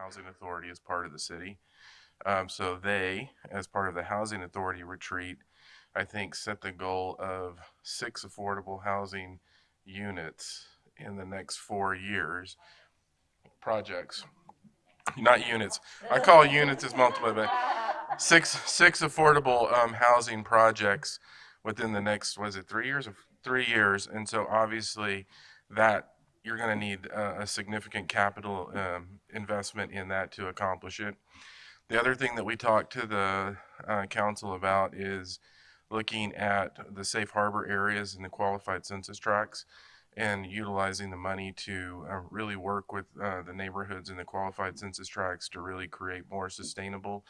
Housing Authority as part of the city. Um, so they, as part of the Housing Authority retreat, I think set the goal of six affordable housing units in the next four years. Projects, not units. I call units as multiple, but six six affordable um, housing projects within the next was it three years or three years, and so obviously that you're going to need a, significant capital um, investment in that to accomplish it. The other thing that we talked to the uh, council about is looking at the safe harbor areas and the qualified census tracts and utilizing the money to uh, really work with uh, the neighborhoods and the qualified census tracts to really create more sustainable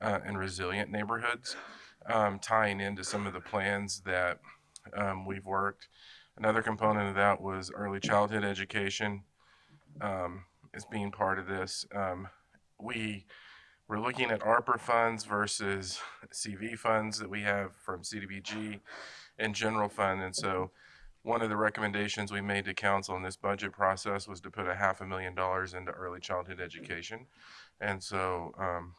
uh, and resilient neighborhoods, um, tying into some of the plans that um, we've worked. Another component of that was early childhood education um, is being part of this. Um, we we're looking at ARPA funds versus CV funds that we have from CDBG and general fund. And so one of the recommendations we made to council in this budget process was to put a half a million dollars into early childhood education. And so um,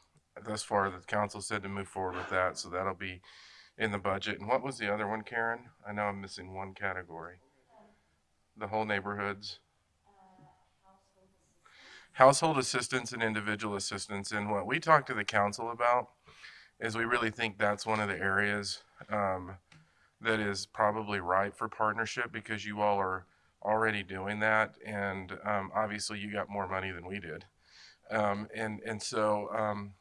thus far, the council said to move forward with that. So that'll be in the budget. And what was the other one, Karen? I know I'm missing one category. The whole neighborhoods. Household assistance and individual assistance. And what we talked to the council about is we really think that's one of the areas um, that is probably ripe for partnership because you all are already doing that. And um, obviously you got more money than we did. Um, and, and so um,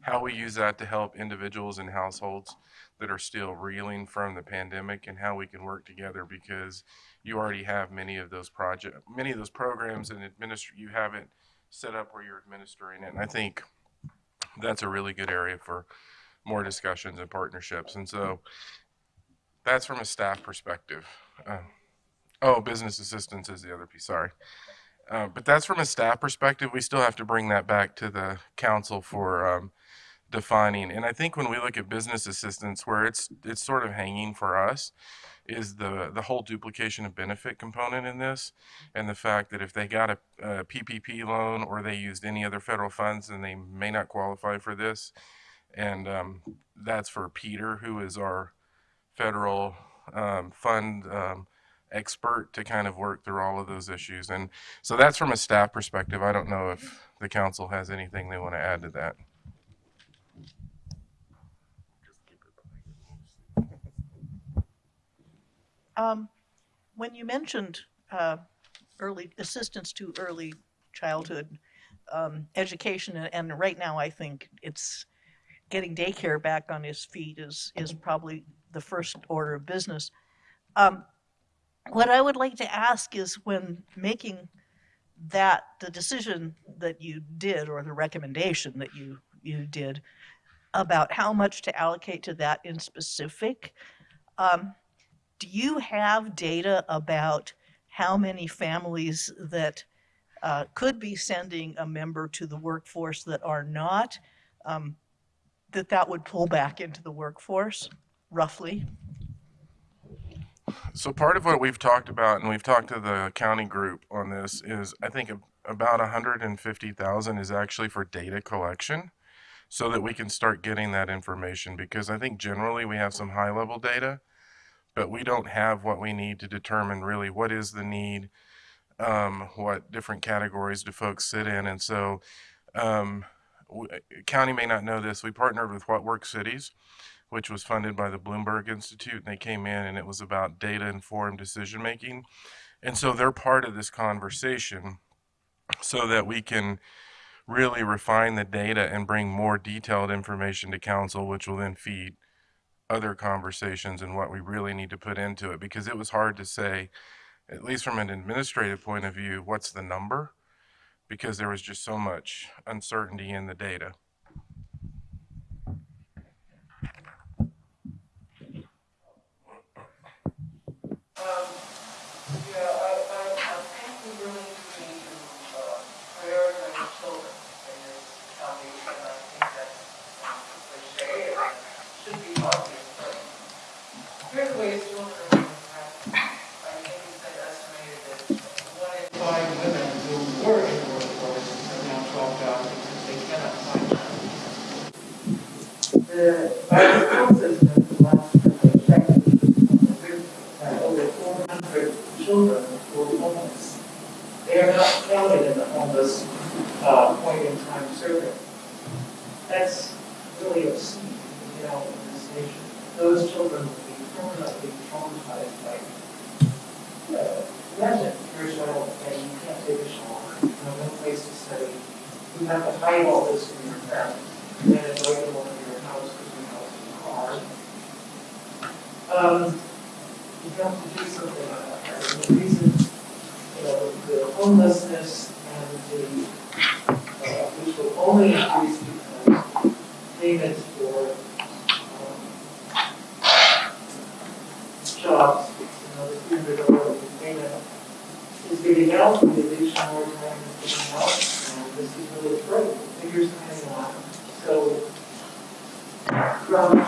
how we use that to help individuals and households that are still reeling from the pandemic and how we can work together because you already have many of those project, many of those programs and administer, you have it set up where you're administering it. And I think that's a really good area for more discussions and partnerships. And so that's from a staff perspective. Uh, oh, business assistance is the other piece, sorry. Uh, but that's from a staff perspective. We still have to bring that back to the council for um, defining. And I think when we look at business assistance, where it's it's sort of hanging for us, is the the whole duplication of benefit component in this, and the fact that if they got a, a PPP loan or they used any other federal funds, then they may not qualify for this. And um, that's for Peter, who is our federal um, fund um, expert to kind of work through all of those issues. And so that's from a staff perspective. I don't know if the council has anything they want to add to that. Um, when you mentioned uh, early assistance to early childhood um, education, and, right now I think it's getting daycare back on his feet is is probably the first order of business. Um, what I would like to ask is when making that the decision that you did or the recommendation that you you did about how much to allocate to that in specific. Um, do you have data about how many families that uh, could be sending a member to the workforce that are not, um, that that would pull back into the workforce, roughly? So part of what we've talked about, and we've talked to the county group on this, is I think about 150,000 is actually for data collection so that we can start getting that information because I think generally we have some high level data but we don't have what we need to determine really what is the need, um, what different categories do folks sit in. And so um, county may not know this. We partnered with What Works Cities, which was funded by the Bloomberg Institute. And they came in and it was about data informed decision making. And so they're part of this conversation so that we can really refine the data and bring more detailed information to council, which will then feed other conversations and what we really need to put into it because it was hard to say, at least from an administrative point of view, what's the number because there was just so much uncertainty in the data. Um, yeah, I, I, I think we really need to, uh, prioritize children in this foundation, and I think that's, um, cliche, and should be obvious, but here's the way it's children are being impacted. I think it's been estimated that one in five women who were in the workforce have now dropped out children who are homeless. They are not counted in homeless, uh, point in time survey. That's really obscene, you know, in this nation. Those children will be permanently traumatized by, uh, imagine child and you can't take a shower, you have no place to study. You have to hide all this from your parents, and invite them over to your house because your house is hard. Um, you have to do something about that. And the reason, you know, the homelessness the, uh, which will only increase because payments for, um, jobs, you know, the three hundred dollar payment is giving out, the additional more time is giving out, and this is really great, figures coming on. So, from,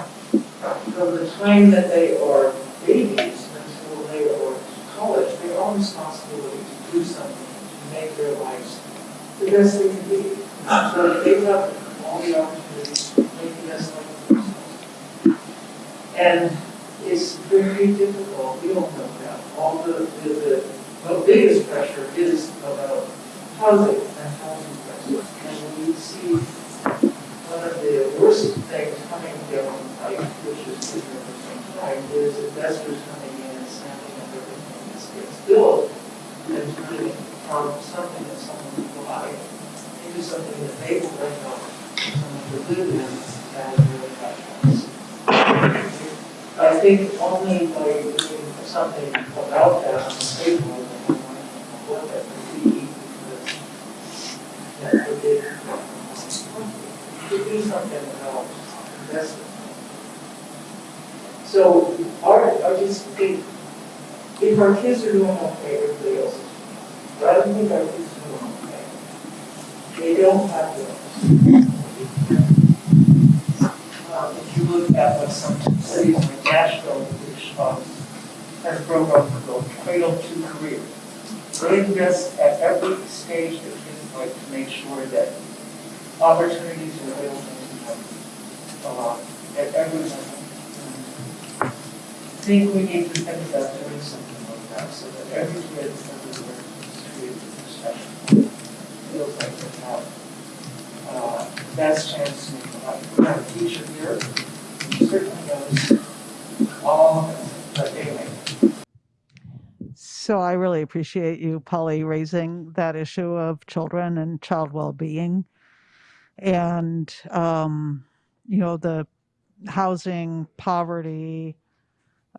from the time that they are babies until they are college, they are responsibility to do something to make their lives the best they can be. So they have all the opportunities to make the best. And it's very difficult, we all know that, all the, the, the, the biggest pressure is about housing and housing prices. And we see one of the worst things coming down the pipe, which is at the same time, is investors coming in and snapping up everything that gets built and turning it from something that someone buy into something that they will rent out someone to live in and really have. I think only by doing something about that on the table, what that could be, that would be, to do something about investment. So our, I just think, if our kids are doing okay, everybody else. But I don't think our kids. They don't have to. Um, if you look at what some cities like Nashville, which, um, has a program called Cradle to Career. They invest at every stage of kids' life to make sure that opportunities are available to them a lot, at every level. I think we need to think about doing something like that, so that every kid is treated with respect. Feels like they have, uh, best chance to have a teacher here, who certainly knows all, So I really appreciate you, Polly, raising that issue of children and child well-being. And, um, you know, the housing, poverty,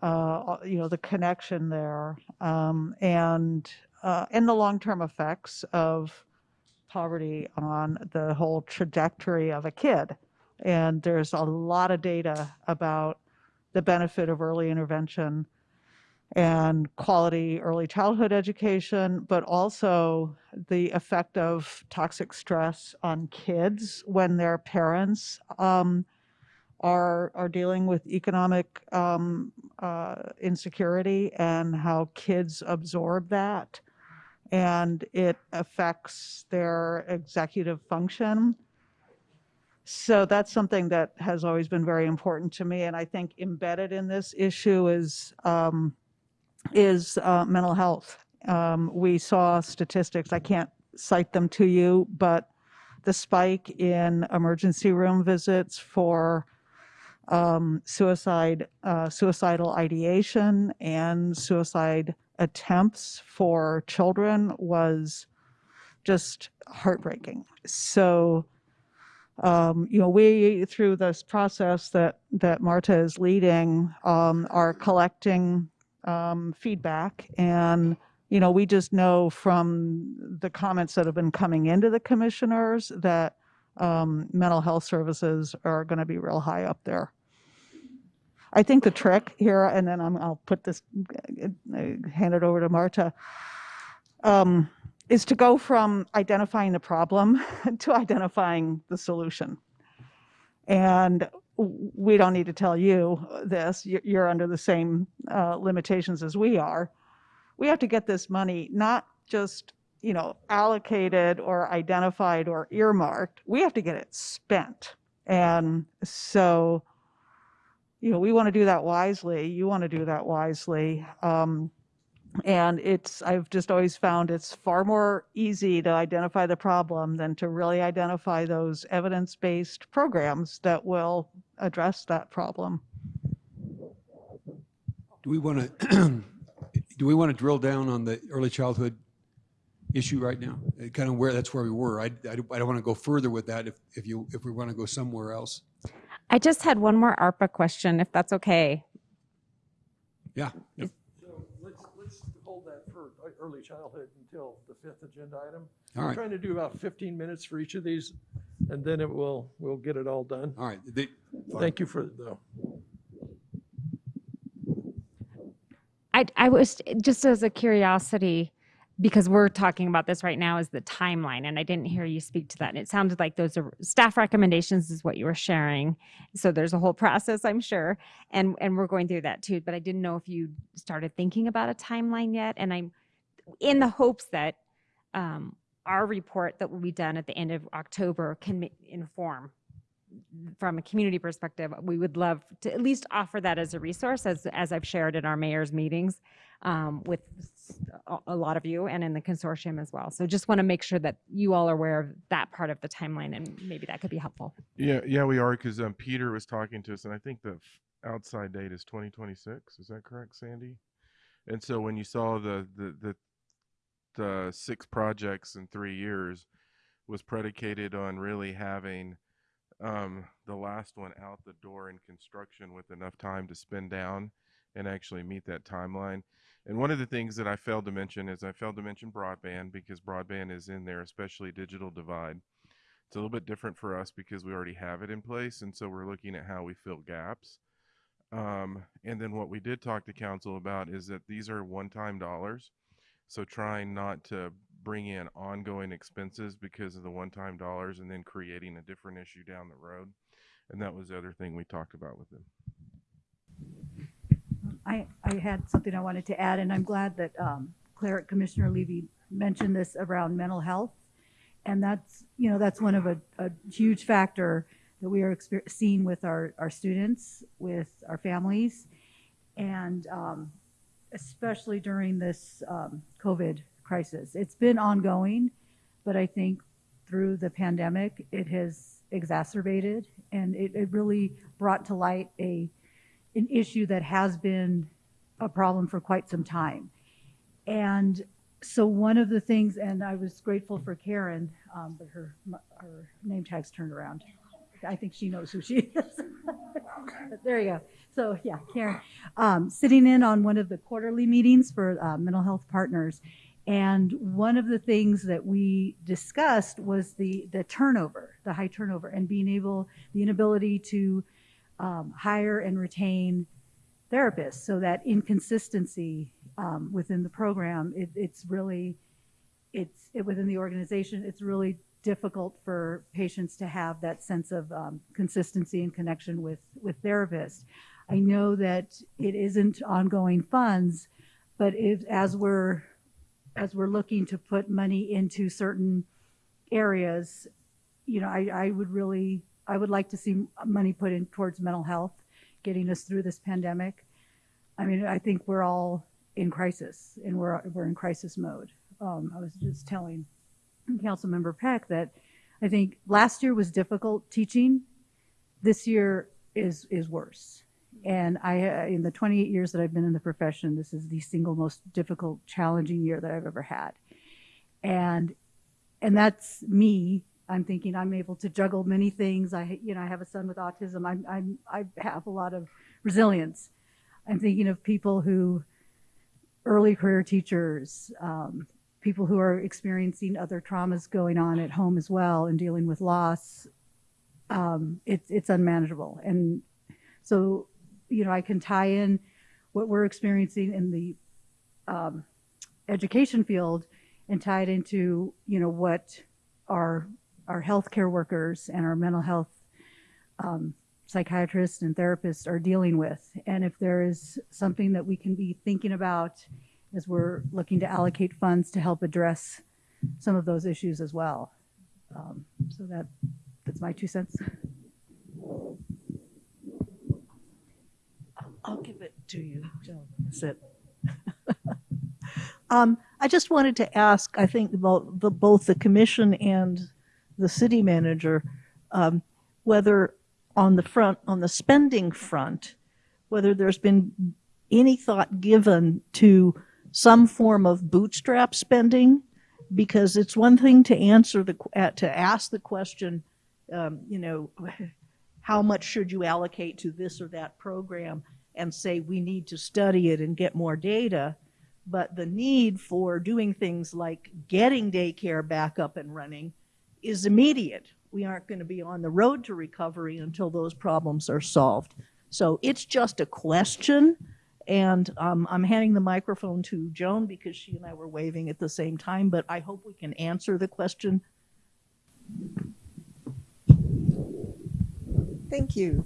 uh, you know, the connection there, um, and, uh, and the long-term effects of poverty on the whole trajectory of a kid. And there's a lot of data about the benefit of early intervention and quality early childhood education, but also the effect of toxic stress on kids when their parents um, are are dealing with economic um, uh, insecurity and how kids absorb that, and it affects their executive function. So that's something that has always been very important to me, and I think embedded in this issue is. Um, is uh, mental health. Um, we saw statistics, I can't cite them to you, but the spike in emergency room visits for um, suicide, uh, suicidal ideation and suicide attempts for children was just heartbreaking. So, um, you know, we through this process that that Marta is leading um, are collecting um, feedback. And, you know, we just know from the comments that have been coming into the commissioners that um, mental health services are going to be real high up there. I think the trick here, and then I'm, I'll put this, uh, hand it over to Marta, um, is to go from identifying the problem to identifying the solution. And we don't need to tell you this, You- you're under the same uh, limitations as we are. We have to get this money not just, you know, allocated or identified or earmarked, we have to get it spent. And so, you know, we want to do that wisely, you want to do that wisely. Um, And it's, I've just always found it's far more easy to identify the problem than to really identify those evidence-based programs that will address that problem. Do we want to, do we want to drill down on the early childhood issue right now? Kind of where, that's where we were. I, I don't want to go further with that if, if you, if we want to go somewhere else. I just had one more ARPA question, if that's okay. Yeah. yeah. So let's, let's hold that for early childhood until the fifth agenda item. All I'm right. trying to do about 15 minutes for each of these, and then it will, we'll get it all done. All right. The- Thank you for, though. I, I was just as a curiosity, because we're talking about this right now, is the timeline, and I didn't hear you speak to that. And it sounded like those are staff recommendations, is what you were sharing. So there's a whole process, I'm sure, and and we're going through that too. But I didn't know if you started thinking about a timeline yet, and I'm in the hopes that um, our report that will be done at the end of October can inform from a community perspective, we would love to at least offer that as a resource, as, as I've shared in our mayor's meetings um, with a, lot of you and in the consortium as well. So just want to make sure that you all are aware of that part of the timeline and maybe that could be helpful. Yeah, yeah, we are because um, Peter was talking to us, and I think the outside date is 2026. Is that correct, Sandy? And so when you saw the the the, the six projects in three years was predicated on really having um, the last one out the door in construction with enough time to spin down and actually meet that timeline. And one of the things that I failed to mention is I failed to mention broadband because broadband is in there, especially digital divide. It's a little bit different for us because we already have it in place, and so we're looking at how we fill gaps. Um, and then what we did talk to council about is that these are one-time dollars, so trying not to bring in ongoing expenses because of the one-time dollars, and then creating a different issue down the road. And that was the other thing we talked about with them. I, I had something I wanted to add, and I'm glad that um, Cleric Commissioner Levy mentioned this around mental health. And that's, you know, that's one of a, a huge factor that we are seeing with our, our students, with our families, and um, especially during this um, COVID crisis. It's been ongoing, but I think through the pandemic, it has exacerbated, and it, it really brought to light a an issue that has been a problem for quite some time. And so one of the things, and I was grateful for Karen, um, but her her name tag's turned around. I think she knows who she is. But there you go. So yeah, Karen, um, sitting in on one of the quarterly meetings for uh, mental health partners, and one of the things that we discussed was the the turnover, the high turnover, and being able, the inability to um, hire and retain therapists so that inconsistency um, within the program it, it's really it's it, within the organization it's really difficult for patients to have that sense of um, consistency and connection with with therapists. I know that it isn't ongoing funds but if as we're as we're looking to put money into certain areas you know i, I would really I would like to see money put in towards mental health, getting us through this pandemic. I mean, I think we're all in crisis, and we're we're in crisis mode. Um, I was just telling Councilmember Peck that I think last year was difficult teaching. This year is is worse. And I, uh, in the 28 years that I've been in the profession, this is the single most difficult, challenging year that I've ever had. And and that's me I'm thinking I'm able to juggle many things. I, you know, I have a son with autism. I'm, I'm, I have a lot of resilience. I'm thinking of people who, early career teachers, um, people who are experiencing other traumas going on at home as well and dealing with loss. Um, it's, it's unmanageable. And so, you know, I can tie in what we're experiencing in the um, education field and tie it into, you know, what our our healthcare workers and our mental health um, psychiatrists and therapists are dealing with. And if there is something that we can be thinking about as we're looking to allocate funds to help address some of those issues as well. Um, so that that's my two cents. I'll give it to you, Joe. That's it. Um, I just wanted to ask, I think about the, both the commission and the city manager, um, whether on the front, on the spending front, whether there's been any thought given to some form of bootstrap spending, because it's one thing to answer the, uh, to ask the question, um, you know, how much should you allocate to this or that program, and say we need to study it and get more data. But the need for doing things like getting daycare back up and running is immediate. We aren't going to be on the road to recovery until those problems are solved. So it's just a question. And um, I'm handing the microphone to Joan because she and I were waving at the same time, but I hope we can answer the question. Thank you.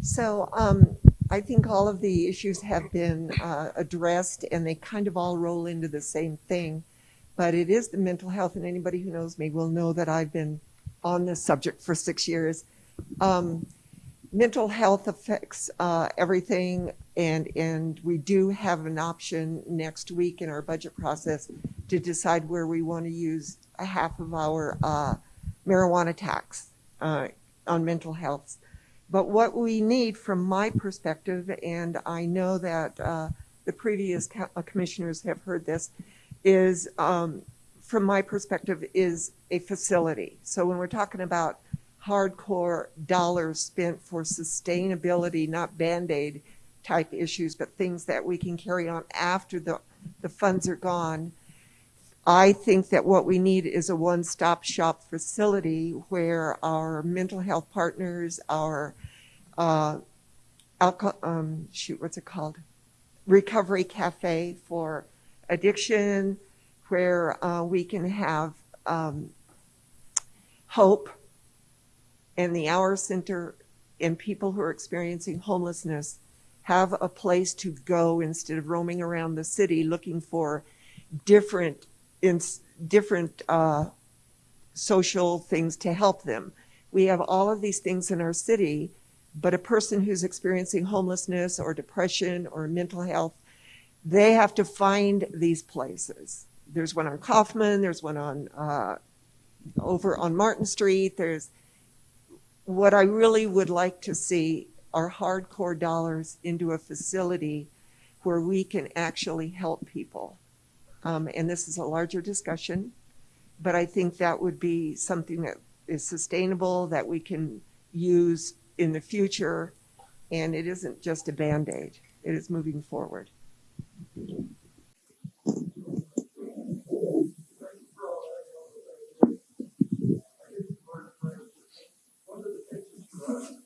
So um, I think all of the issues have been uh, addressed and they kind of all roll into the same thing. But it is the mental health, and anybody who knows me will know that I've been on this subject for six years. Um, mental health affects uh, everything, and and we do have an option next week in our budget process to decide where we want to use a half of our uh, marijuana tax uh, on mental health. But what we need, from my perspective, and I know that uh, the previous co- uh, commissioners have heard this, is um, from my perspective is a facility. So when we're talking about hardcore dollars spent for sustainability, not band-aid type issues, but things that we can carry on after the, the funds are gone. I think that what we need is a one-stop shop facility where our mental health partners, our uh, alcohol, um, shoot, what's it called? Recovery cafe for addiction, where uh, we can have um, hope and the OUR Center and people who are experiencing homelessness have a place to go instead of roaming around the city looking for different in different uh, social things to help them. We have all of these things in our city, but a person who's experiencing homelessness or depression or mental health, they have to find these places. There's one on Coffman, there's one on uh, over on Martin Street. There's what I really would like to see are hardcore dollars into a facility where we can actually help people. Um, and this is a larger discussion, but I think that would be something that is sustainable that we can use in the future. And it isn't just a band aid, it is moving forward. I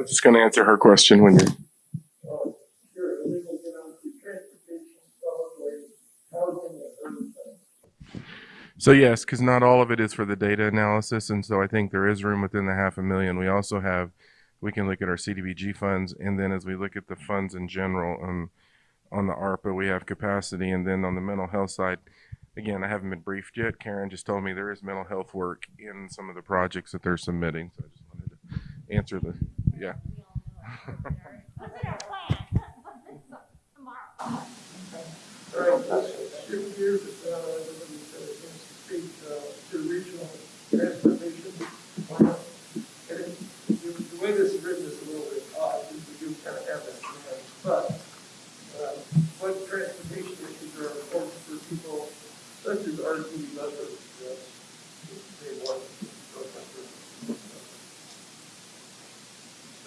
was just going to answer her question when things. So yes, because not all of it is for the data analysis, and so I think there is room within the half a million. We also have, we can look at our CDBG funds, and then as we look at the funds in general, um, on the ARPA, we have capacity, and then on the mental health side, again, I haven't been briefed yet. Karen just told me there is mental health work in some of the projects that they're submitting, so I just wanted to answer the, yeah. All right, let's shift gears, uh, everybody said it needs to speak, uh, to regional transportation. plan. And it- the, the way this is written is a little bit odd, because we do kind of have that, plan. but, uh, what transportation issues are important for people such as RT members, uh, they want.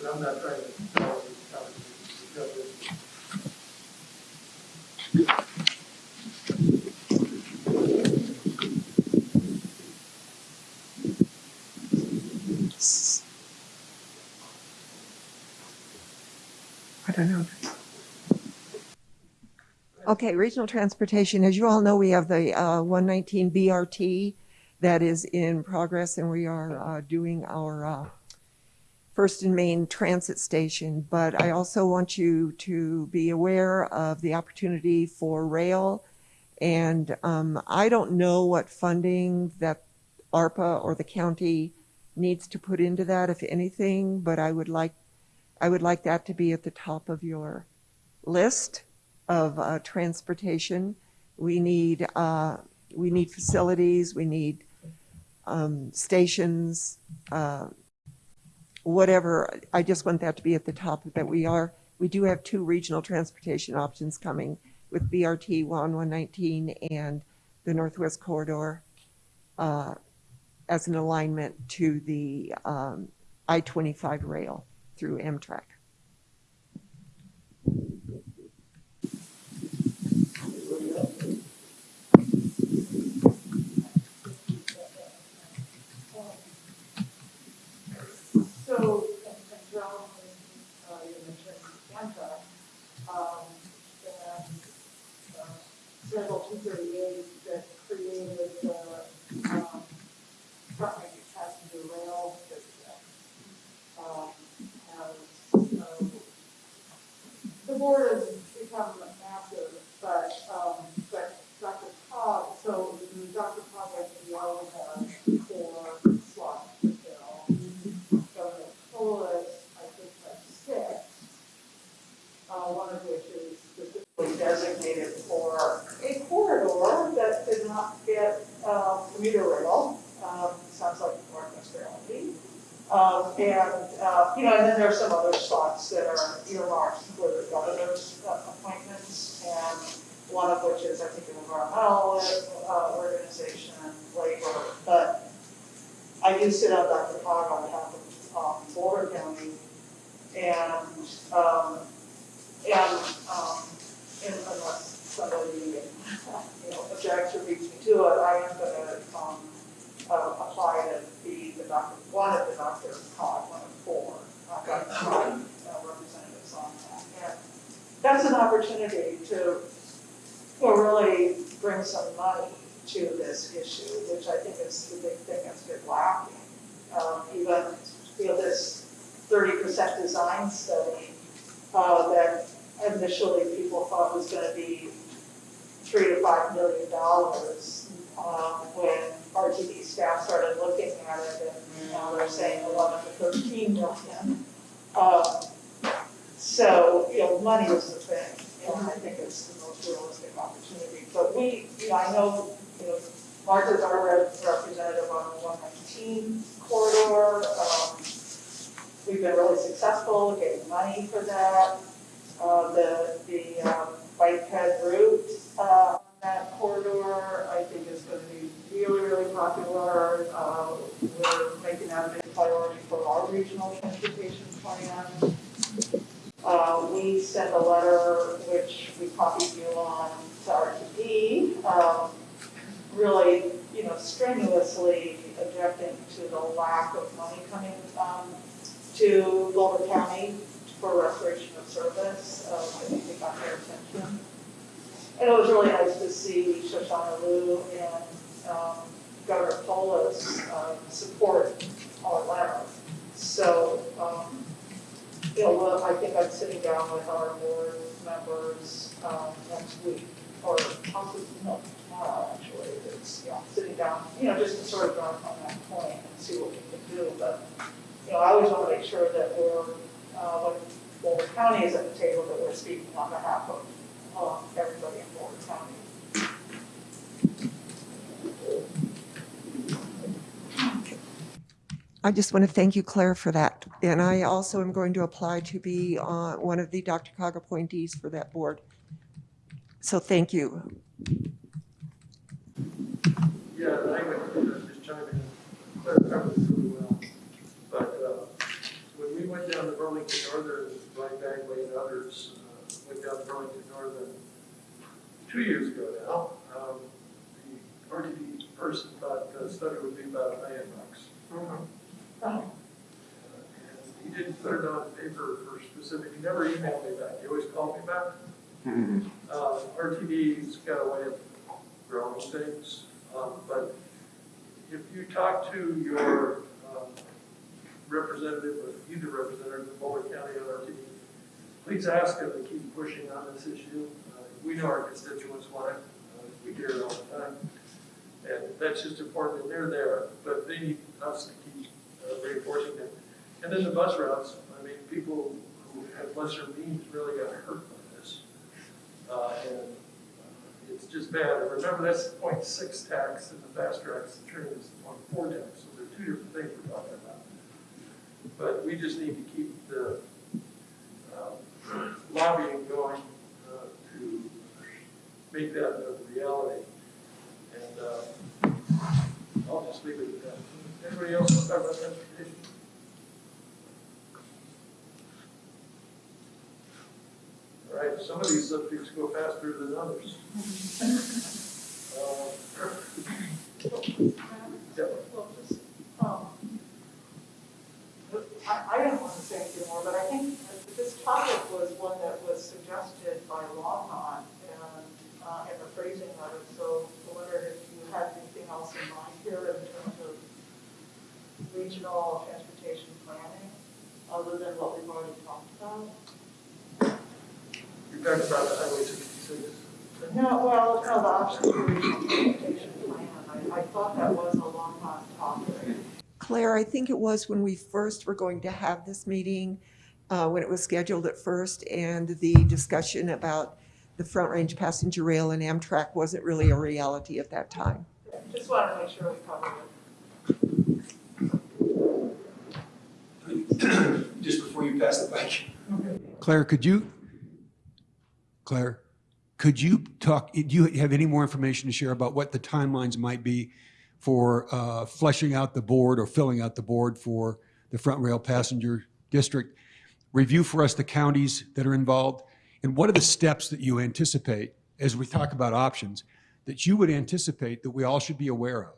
But I'm not trying to, tell you how to discuss it. I don't know. Okay, regional transportation, as you all know, we have the uh, 119 BRT that is in progress, and we are uh, doing our uh, first and main transit station. But I also want you to be aware of the opportunity for rail. And um, I don't know what funding that ARPA or the county needs to put into that, if anything, but I would like, I would like that to be at the top of your list of uh, transportation. We need, uh, we need facilities, we need um, stations, uh, whatever. I just want that to be at the top, that we are, we do have two regional transportation options coming with BRT 1119 and the Northwest Corridor uh, as an alignment to the um, I-25 rail through Amtrak. For restoration of service. Um, I think they got their attention. And it was really nice to see Shoshana Lew and, um, Governor Polis, um, support our letter. So, um, you know, well, I think I'm sitting down with our board members, um, next week, or possibly, no, tomorrow, actually, it's, sitting down, you know, just to sort of drive on that point and see what we can do, but, you know, I always wanna make sure that we're, uh, when Boulder County is at the table, that we're speaking on behalf of, um, everybody in Boulder County. I just want to thank you, Claire, for that. And I also am going to apply to be uh, one of the DRCOG appointees for that board. So thank you. Yeah, I would just chime in, Claire covered it really well. But uh, when we went down to Burlington Northern, Brian Bagley and others uh, went down to Burlington Northern two years ago now, um, the RTD person thought the study would be about a million bucks. Oh, And he didn't put it on paper for specific, he never emailed me back, he always called me back. uh, RTD's got a way of growing things, um, but if you talk to your, representative, or either representative of Boulder County or RTD, please ask them to keep pushing on this issue. Uh, We know our constituents want it, uh, we hear it all the time. And that's just important, and they're there, but they need us to keep uh, reinforcing them. And then the bus routes, I mean, people who have lesser means really got hurt by this. Uh, And uh, it's just bad, remember, that's the point six tax, and the fast tracks, the train is on four tax, so they're two different things about. But we just need to keep the um, lobbying going uh, to make that a reality. And uh, I'll just leave it at that. Anybody else want to talk about transportation? All right, some of these subjects go faster than others. Uh, yeah. Well, just, um, I, I don't want to say anything more, but I think this topic was one that was suggested by Lawton and, uh, and the phrasing of it, so I wondered if you had anything else in mind here in terms of regional transportation planning, other than what we've already talked about? You're talking about the Highway sixty-six. No, well, no, the option for regional transportation plan, I, I thought that was a Lawton topic. Claire, I think it was when we first were going to have this meeting, uh, when it was scheduled at first, and the discussion about the Front Range Passenger Rail and Amtrak wasn't really a reality at that time. Just wanted to make sure we covered it. Just before you pass the mic. Claire, could you, Claire, could you talk, do you have any more information to share about what the timelines might be for uh, fleshing out the board or filling out the board for the Front Rail Passenger District? Review for us the counties that are involved, and what are the steps that you anticipate, as we talk about options, that you would anticipate that we all should be aware of,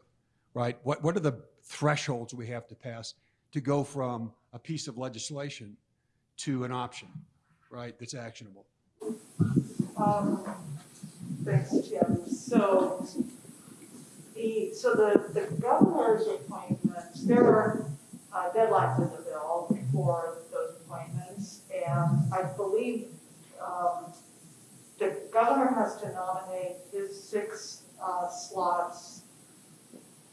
right? What, what are the thresholds we have to pass to go from a piece of legislation to an option, right, that's actionable? Um, thanks, Tim. So, the, so the, the governor's appointments, there are uh, deadlines in the bill for those appointments. And I believe, um, the governor has to nominate his six, uh, slots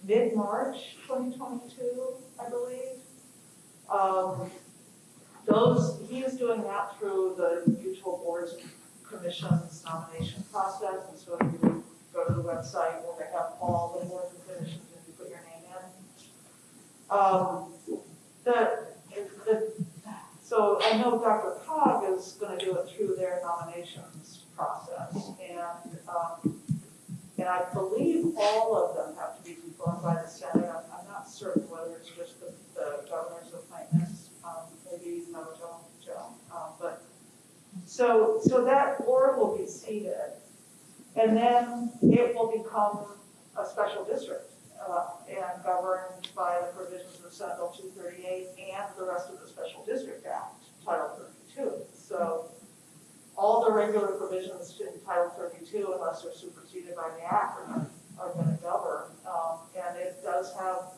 mid-March twenty twenty-two, I believe. Um, those, he is doing that through the mutual boards commissions nomination process, and so if you go to the website, where they have all the boards and and you put your name in. Um, the, the, so I know DRCOG is gonna do it through their nominations process, and, um, and I believe all of them have to be confirmed by the Senate, I'm, I'm not certain whether it's just the, the governor's appointments, um, maybe no, Joe, Joe, um, but so, so that board will be seated, and then it will become a special district, uh, and governed by the provisions of Senate Bill two thirty-eight and the rest of the Special District Act, Title thirty-two. So, all the regular provisions in Title thirty-two, unless they're superseded by the act, are are gonna govern. Um, and it does have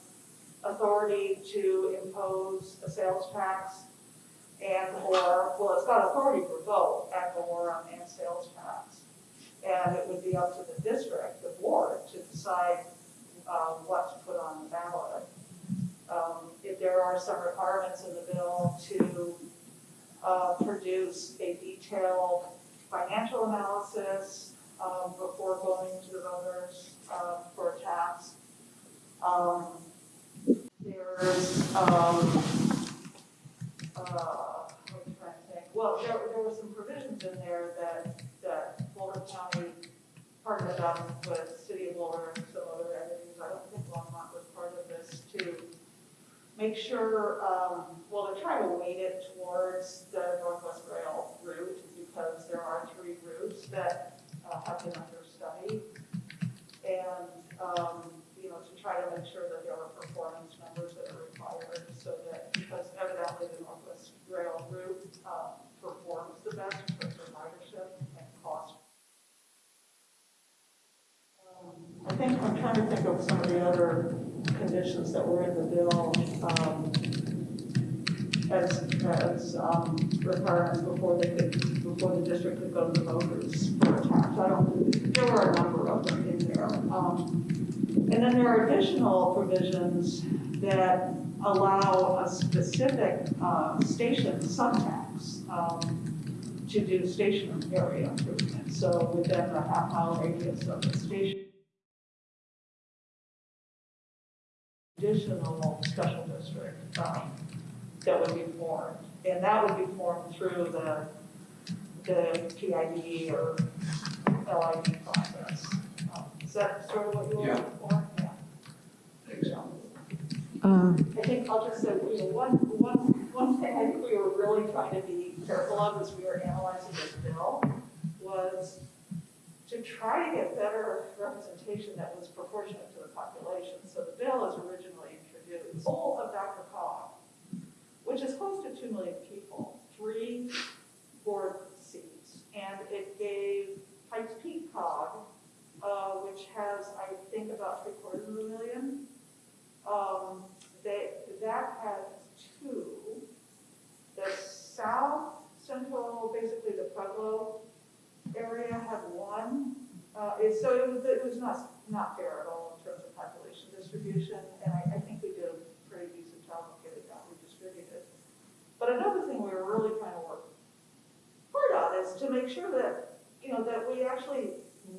authority to impose a sales tax and or, well, it's got authority for both, ad valorem and sales tax. And it would be up to the district, the board, to decide, um, what to put on the ballot. Um, if there are some requirements in the bill to, uh, produce a detailed financial analysis, um, before going to the voters, um, for a tax. Um, there's, um, uh, what I think? Well, there, there were some provisions in there that, Boulder County partnered up with City of Boulder and some other entities, I don't think Longmont was part of this, to make sure, um, well, to try to weight it towards the Northwest Rail route, because there are three routes that, uh, have been under study. And, um, you know, to try to make sure that there are performance numbers that are required, so that, because evidently the Northwest Rail route, uh, performs the best in terms of ridership and cost I think, I'm trying to think of some of the other conditions that were in the bill, um, as, as, um, requirements before they could, before the district could go to the voters for a tax. I don't, there were a number of them in there. Um, and then there are additional provisions that allow a specific, uh, station subtax, um, to do station area improvements. So within the half mile radius of the station. Additional special district, um, that would be formed. And that would be formed through the, the PID or LID process. Um, Is that sort of what you were Yeah. looking for? Yeah. So, Um, I think I'll just say, you know, one, one, one thing I think we were really trying to be careful of as we were analyzing this bill was to try to get better representation that was proportionate to the population. So the bill is originally introduced, goal of Dr. Cog, which is close to two million people, three board seats. And it gave Pikes Peak Cog, uh, which has, I think, about three quarters of a million, um, they, that had two. The south central, basically the Pueblo area had one. Uh, it, so it was, it was not, not fair at all in terms of population distribution, and I, I think we did a pretty decent job of getting that redistributed. But another thing we were really trying to work hard on is to make sure that, you know, that we actually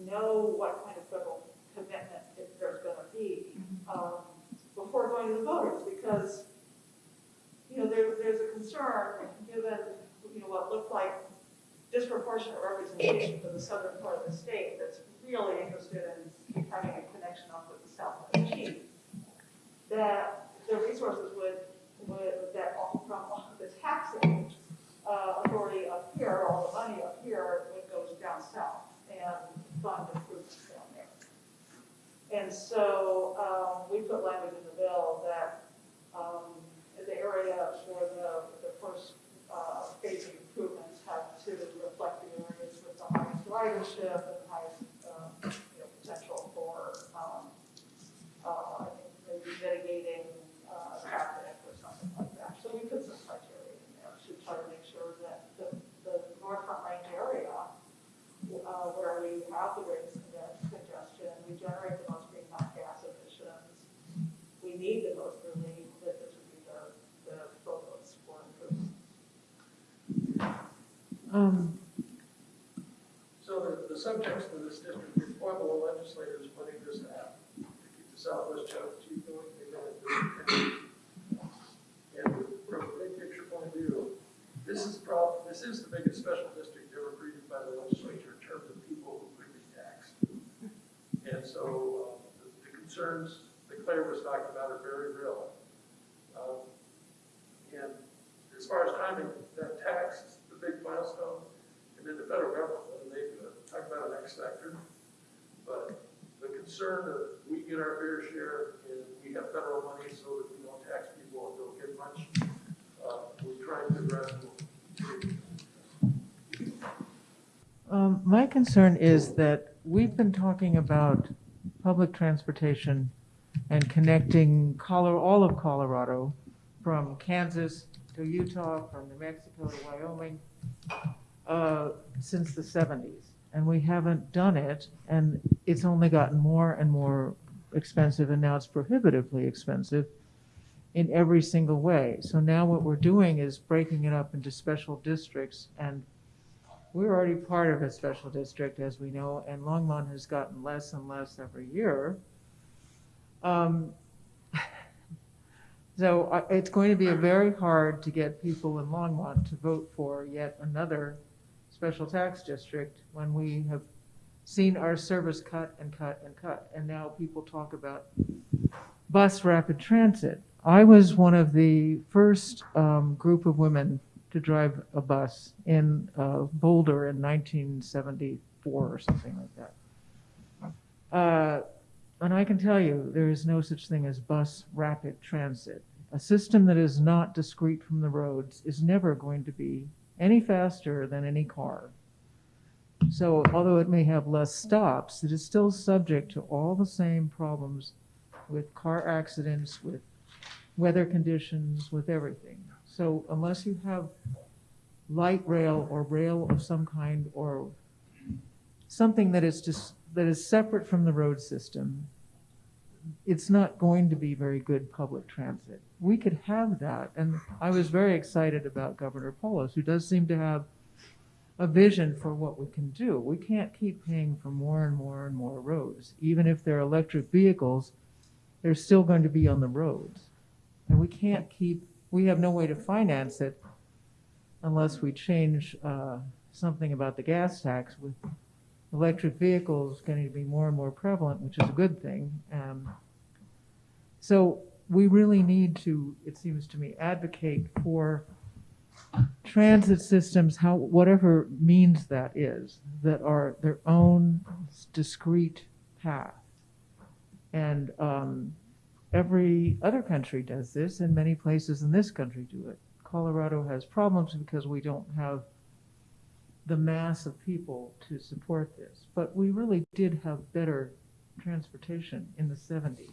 know what kind of federal commitment if there's gonna be, um, before going to the voters, because, you know, there, there's a concern, given, you know, what looked like disproportionate representation for the southern part of the state that's really interested in having a connection up with the south the chief, that the resources would, would, that from the taxing, uh, authority up here, all the money up here, it goes down south and fund improvements down there. And so, um, we put language in the bill that, um, the area for the, the first, uh, phase of improvements have to reflect the areas with the highest ridership and the highest, um, you know, potential for, um, uh, I think maybe mitigating, uh, traffic or something like that. So we put some criteria in there to try to make sure that the, the North Front Range area, uh, where we have the greatest conge- congestion, we generate the most greenhouse gas emissions, we need the most relief, that this would be the, the focus for improvement. Um, So the, the subtext of this district is Pueblo legislators putting this happen, to keep the Southwest Chattahoochee going, they don't do it. And from a big picture point of view, this is prob, this is the biggest special district ever created by the legislature in terms of people who could be taxed. And so, uh, the the concerns that Claire was talking about are very real. Um, And as far as timing, that tax is the big milestone, and then the federal government, whether they can talk about an X factor. But the concern of we get our fair share and we have federal money so that we don't tax people and don't get much, uh, we're trying to address. Um, my concern is that we've been talking about public transportation and connecting all of Colorado, from Kansas to Utah, from New Mexico to Wyoming, uh, since the 70s. And we haven't done it, and it's only gotten more and more expensive, and now it's prohibitively expensive in every single way. So now what we're doing is breaking it up into special districts and we're already part of a special district, as we know, and Longmont has gotten less and less every year. Um, So I- it's going to be very hard to get people in Longmont to vote for yet another special tax district when we have seen our service cut and cut and cut. And now people talk about bus rapid transit. I was one of the first um, group of women to drive a bus in uh, Boulder in 1974 or something like that. Uh, and I can tell you, there is no such thing as bus rapid transit. A system that is not discrete from the roads is never going to be any faster than any car. So although it may have less stops, it is still subject to all the same problems with car accidents, with weather conditions, with everything. So unless you have light rail or rail of some kind or something that is just, that is separate from the road system, it's not going to be very good public transit. We could have that, and I was very excited about Governor Polis, who does seem to have a vision for what we can do. We can't keep paying for more and more and more roads. Even if they're electric vehicles, they're still going to be on the roads. And we can't keep, we have no way to finance it unless we change uh, something about the gas tax with electric vehicles getting to be more and more prevalent, which is a good thing. Um, so we really need to, it seems to me, advocate for transit systems, how, whatever means that is, that are their own discrete path. And um, every other country does this, and many places in this country do it. Colorado has problems because we don't have the mass of people to support this. But we really did have better transportation in the 70s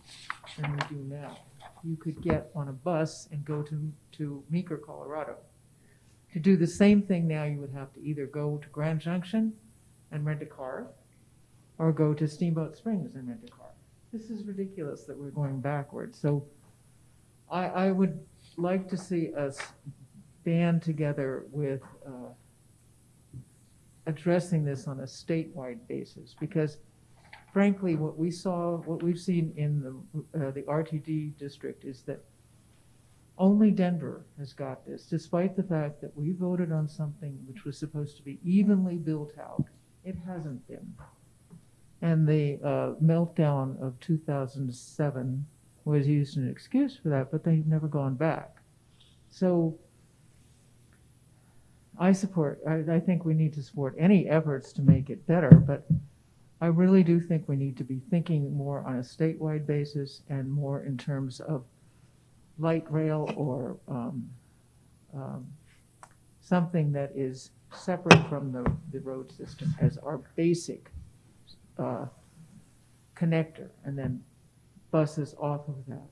than we do now. You could get on a bus and go to, to Meeker, Colorado. To do the same thing now, you would have to either go to Grand Junction and rent a car or go to Steamboat Springs and rent a car. This is ridiculous that we're going backwards. So I, I would like to see us band together with uh, addressing this on a statewide basis because frankly, what we saw, what we've seen in the, uh, the RTD district is that only Denver has got this, despite the fact that we voted on something which was supposed to be evenly built out. It hasn't been. And the uh, meltdown of 2007 was used as an excuse for that, but they've never gone back. So I support, I, I think we need to support any efforts to make it better, but I really do think we need to be thinking more on a statewide basis and more in terms of light rail or um, um, something that is separate from the, the road system as our basic uh, connector, and then buses off of that.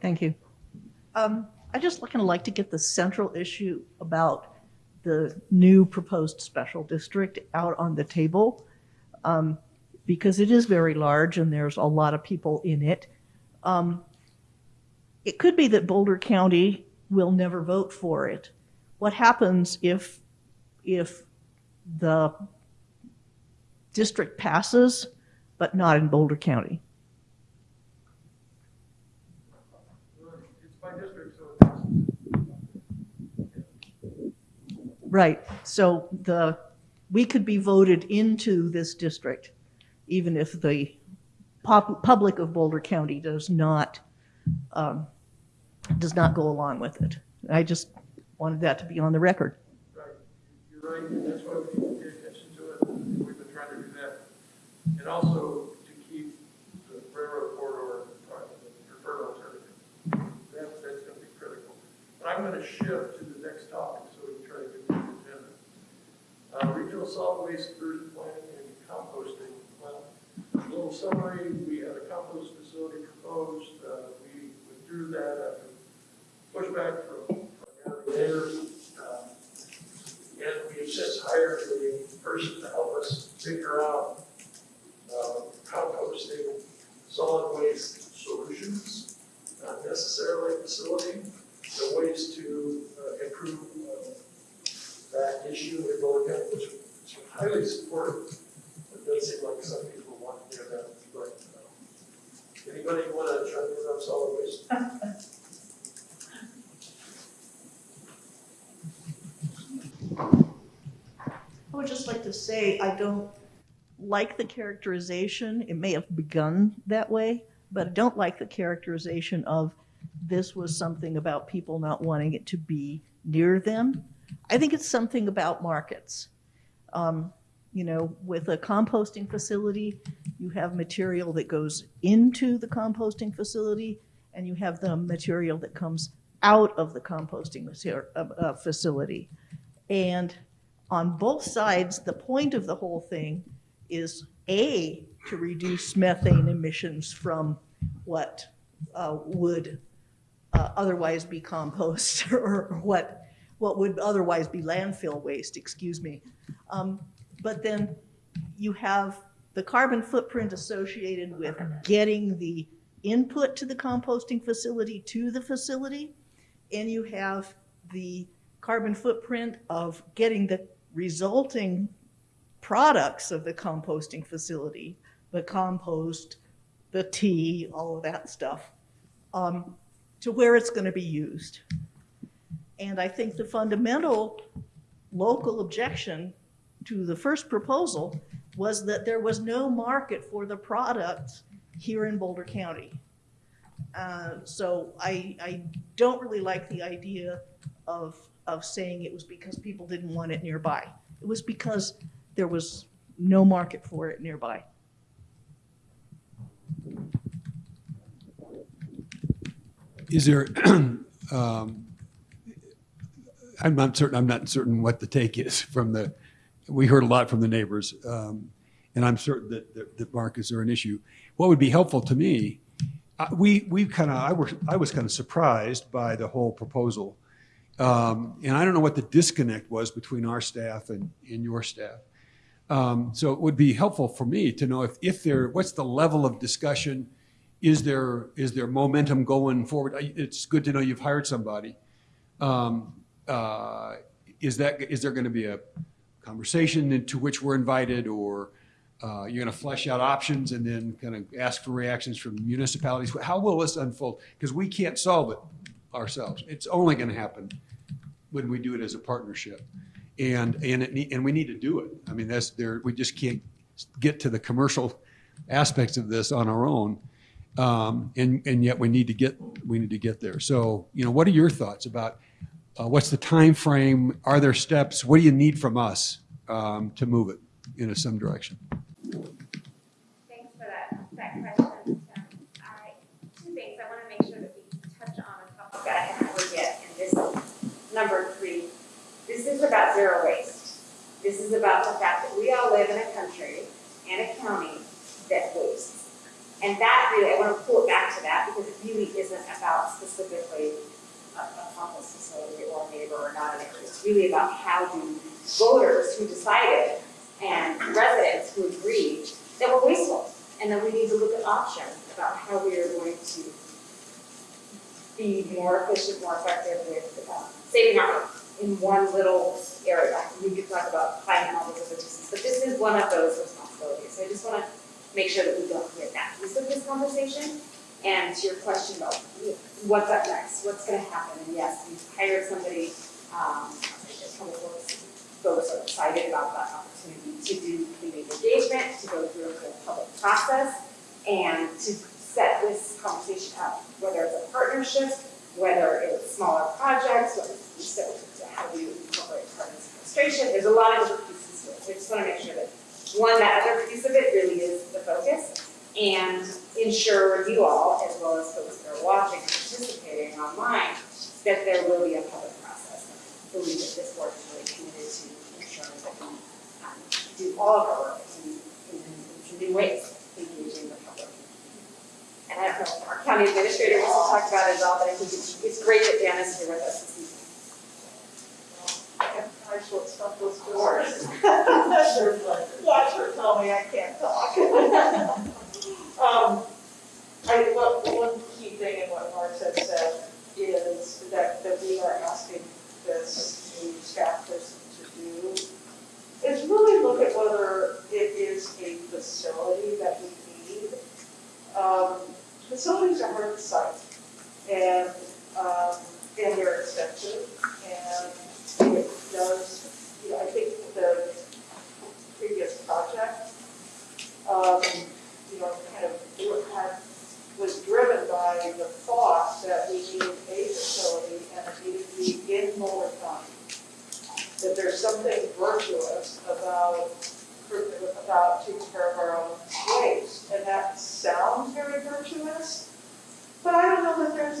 Thank you. Um, I just kind of like to get the central issue about the new proposed special district out on the table. Um, because it is very large and there's a lot of people in it. Um, it could be that Boulder County will never vote for it. What happens if, if the district passes, but not in Boulder County? It's my district, so it passes. Right, so the, we could be voted into this district, even if the pop, public of Boulder County does not, um, does not go along with it. I just wanted that to be on the record. Right, you're right, and that's why we pay attention to it, we've been trying to do that. And also to keep the railroad corridor uh, preferred alternative. That's, that's gonna be critical. But I'm gonna shift to next topic, so we can try to get to the agenda. Uh, solid waste diversion planning and composting. Well, a little summary, we had a compost facility proposed, uh, we withdrew that after pushback from primarily neighbors. Um, and we have since hired a person to help us figure out uh, composting solid waste solutions, not necessarily a facility, but ways to uh, improve uh, that issue in Boulder County, which is highly supportive. It does seem like some people want to hear that, but uh, anybody want to try to put up solid waste? I would just like to say, I don't like the characterization, it may have begun that way, but I don't like the characterization of this was something about people not wanting it to be near them. I think it's something about markets. Um, You know, with a composting facility, you have material that goes into the composting facility, and you have the material that comes out of the composting uh, uh, facility. And on both sides, the point of the whole thing is A, to reduce methane emissions from what uh, would uh, otherwise be compost or what, what would otherwise be landfill waste, excuse me. Um, But then you have the carbon footprint associated with getting the input to the composting facility to the facility, and you have the carbon footprint of getting the resulting products of the composting facility, the compost, the tea, all of that stuff, um, to where it's going to be used. And I think the fundamental local objection to the first proposal was that there was no market for the product here in Boulder County. Uh, So I, I don't really like the idea of, of saying it was because people didn't want it nearby. It was because there was no market for it nearby. Is there, um, I'm not certain, I'm not certain what the take is from the, we heard a lot from the neighbors, um, and I'm certain that, that- that markets are an issue. What would be helpful to me, uh, we, we kind of, I was, I was kind of surprised by the whole proposal. Um, And I don't know what the disconnect was between our staff and, and your staff. Um, So it would be helpful for me to know if, if there, what's the level of discussion? Is there, is there momentum going forward? It's good to know you've hired somebody. Um, uh, Is that, is there going to be a conversation into which we're invited, or uh, you're going to flesh out options and then kind of ask for reactions from municipalities? How will this unfold? Because we can't solve it ourselves. It's only going to happen when we do it as a partnership. And, and it, and we need to do it. I mean, that's there, we just can't get to the commercial aspects of this on our own. Um, and, and yet we need to get, we need to get there. So, you know, what are your thoughts about, uh, what's the time frame? Are there steps? What do you need from us, um, to move it in some direction? Thanks for that, question. Um, two things, I want to make sure that we touch on a topic I haven't yet, this, number three, this is about zero waste. This is about the fact that we all live in a country and a county that wastes. And that really, I want to pull it back to that, because it really isn't about specifically a, a compost facility or a neighbor or not a neighbor. It's really about how do voters who decided and residents who agreed that we're wasteful, and that we need to look at options about how we are going to be more efficient, more effective with uh, saving our in one little area. We could talk about climate and all those other pieces, but this is one of those responsibilities. So I just want to make sure that we don't forget that piece of this conversation. And to your question about what's up next, what's going to happen, and yes, we've hired somebody, um, folks are excited about that opportunity to do community engagement, to go through a public process, and to set this conversation up, whether it's a partnership, whether it's smaller projects, whether it's how do you incorporate carbon sequestration, there's a lot of different pieces to it, so I just wanna make sure that, one, that other piece of it really is the focus, and ensure you all, as well as folks that are watching and participating online, that there will be a public process. I believe that this board is really committed to ensuring that we um, do all of our work in, in, in new ways, engaging the public. And I don't know, our county administrator wants to talk about it as well, but I think it's, it's great that Dan is here with us this evening. I short stuff was yours. Yeah, sure, tell me I can't talk. Um, I, what, one key thing in what Mark had said is that, that we are asking this new staff person to do is really look at whether it is a facility that we need. Um, facilities are hard to site and, um, and they're expensive and it does, you know, I think the previous project, um, know, kind of had, was driven by the thought that we needed a facility and it needed to be in Boulder County. That there's something virtuous about, about taking care of our own waste, and that sounds very virtuous, but I don't know that there's,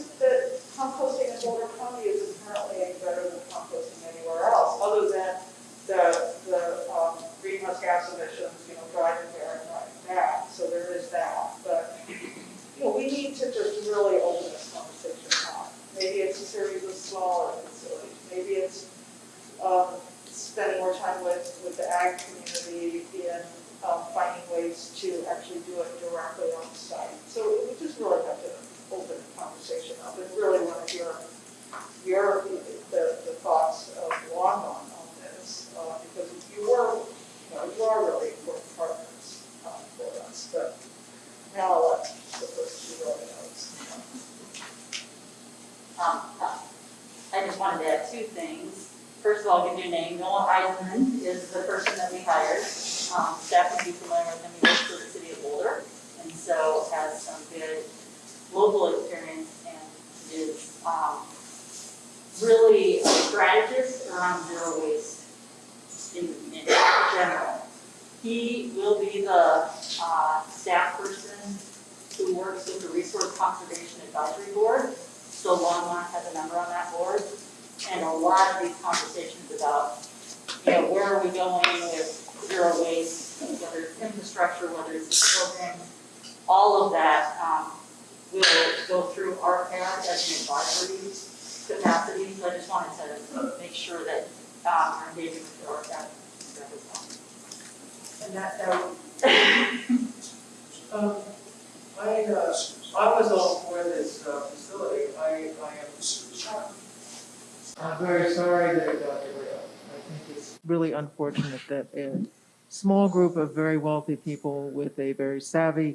wealthy people with a very savvy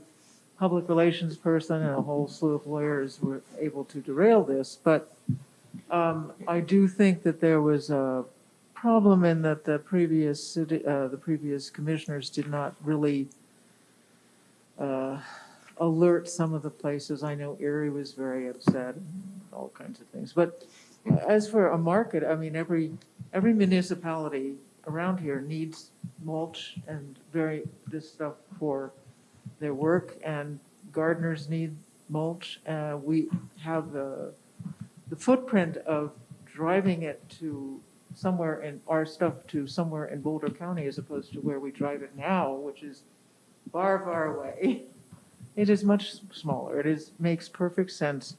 public relations person and a whole slew of lawyers were able to derail this. But um, I do think that there was a problem in that the previous city, uh, the previous commissioners did not really uh, alert some of the places. I know Erie was very upset, all kinds of things. But as for a market, I mean, every, every municipality around here needs mulch and very, this stuff for their work, and gardeners need mulch. Uh, we have the, the footprint of driving it to somewhere in, our stuff to somewhere in Boulder County as opposed to where we drive it now, which is far, far away. It is much smaller. It is, makes perfect sense.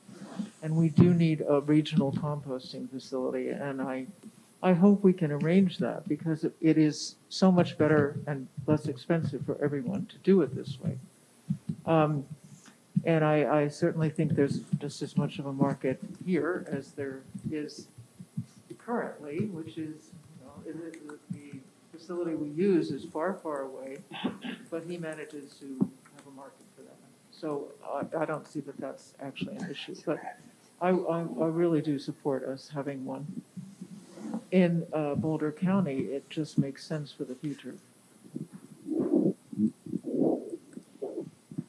And we do need a regional composting facility, and I, I hope we can arrange that because it- is so much better and less expensive for everyone to do it this way. Um, And I, I certainly think there's just as much of a market here as there is currently, which is, you know, the facility we use is far, far away, but he manages to have a market for that. So I, I don't see that that's actually an issue, but I, I, I really do support us having one. In uh, Boulder County, it just makes sense for the future.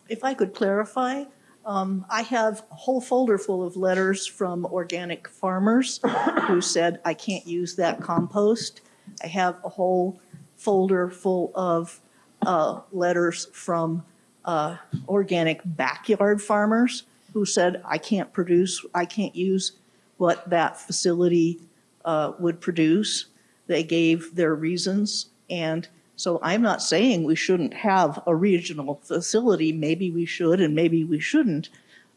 If I could clarify, um, I have a whole folder full of letters from organic farmers who said, I can't use that compost. I have a whole folder full of, uh, letters from, uh, organic backyard farmers who said, I can't produce, I can't use what that facility, uh, would produce. They gave their reasons, and so I'm not saying we shouldn't have a regional facility. Maybe we should and maybe we shouldn't.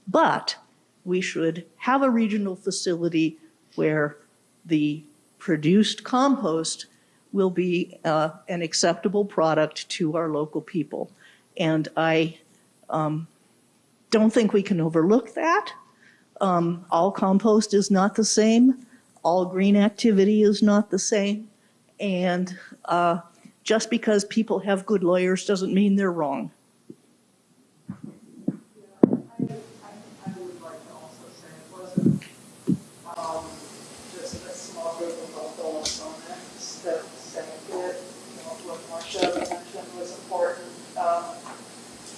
But we should have a regional facility where the produced compost will be uh, an acceptable product to our local people. And I um, don't think we can overlook that. Um, all compost is not the same. All green activity is not the same. And uh, just because people have good lawyers doesn't mean they're wrong.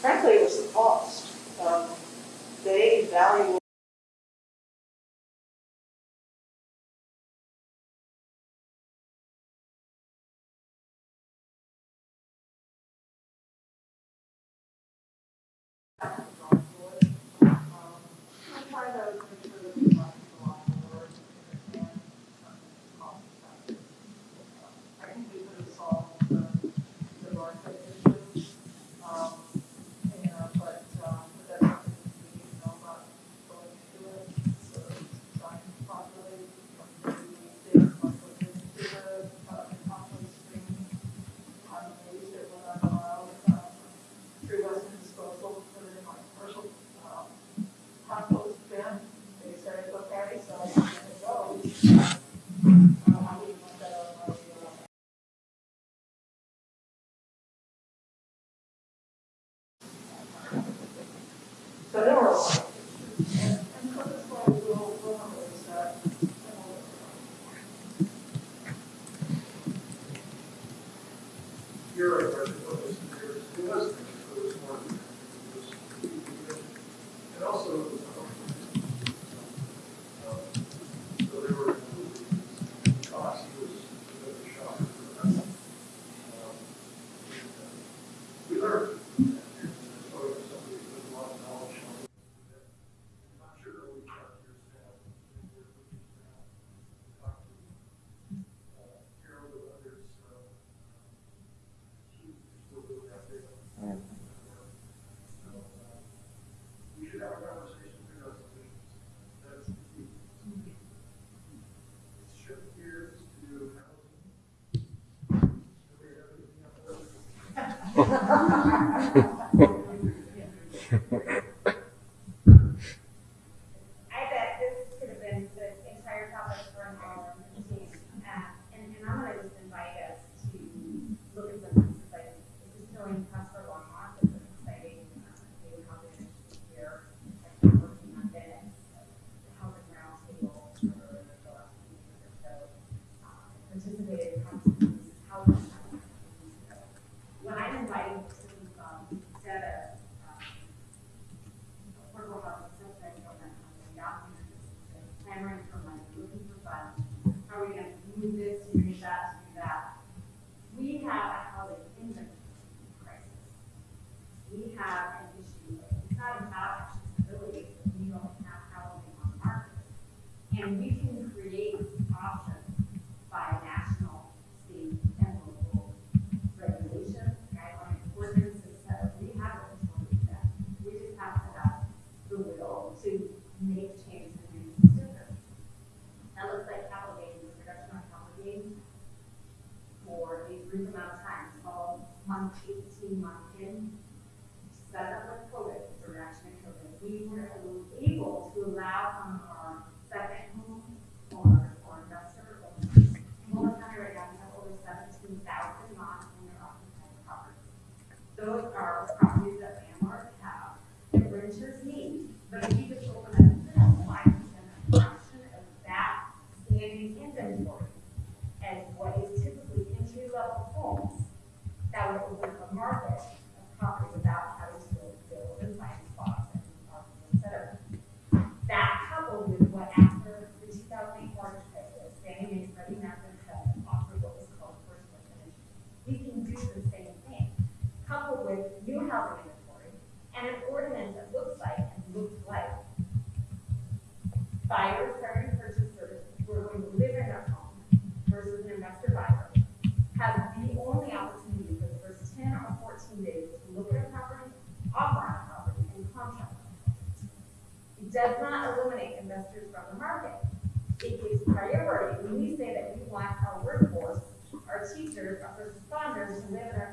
Frankly, it was the cost. Um, they value Yeah. We were able to allow someone buyer, seller, purchasers who are going to live in their home versus an investor buyer has the only opportunity for the first 10 or 14 days to look at a property, offer on a property, and contract on it. It does not eliminate investors from the market. It gives priority when we say that we want our workforce, our teachers, our first responders to live in our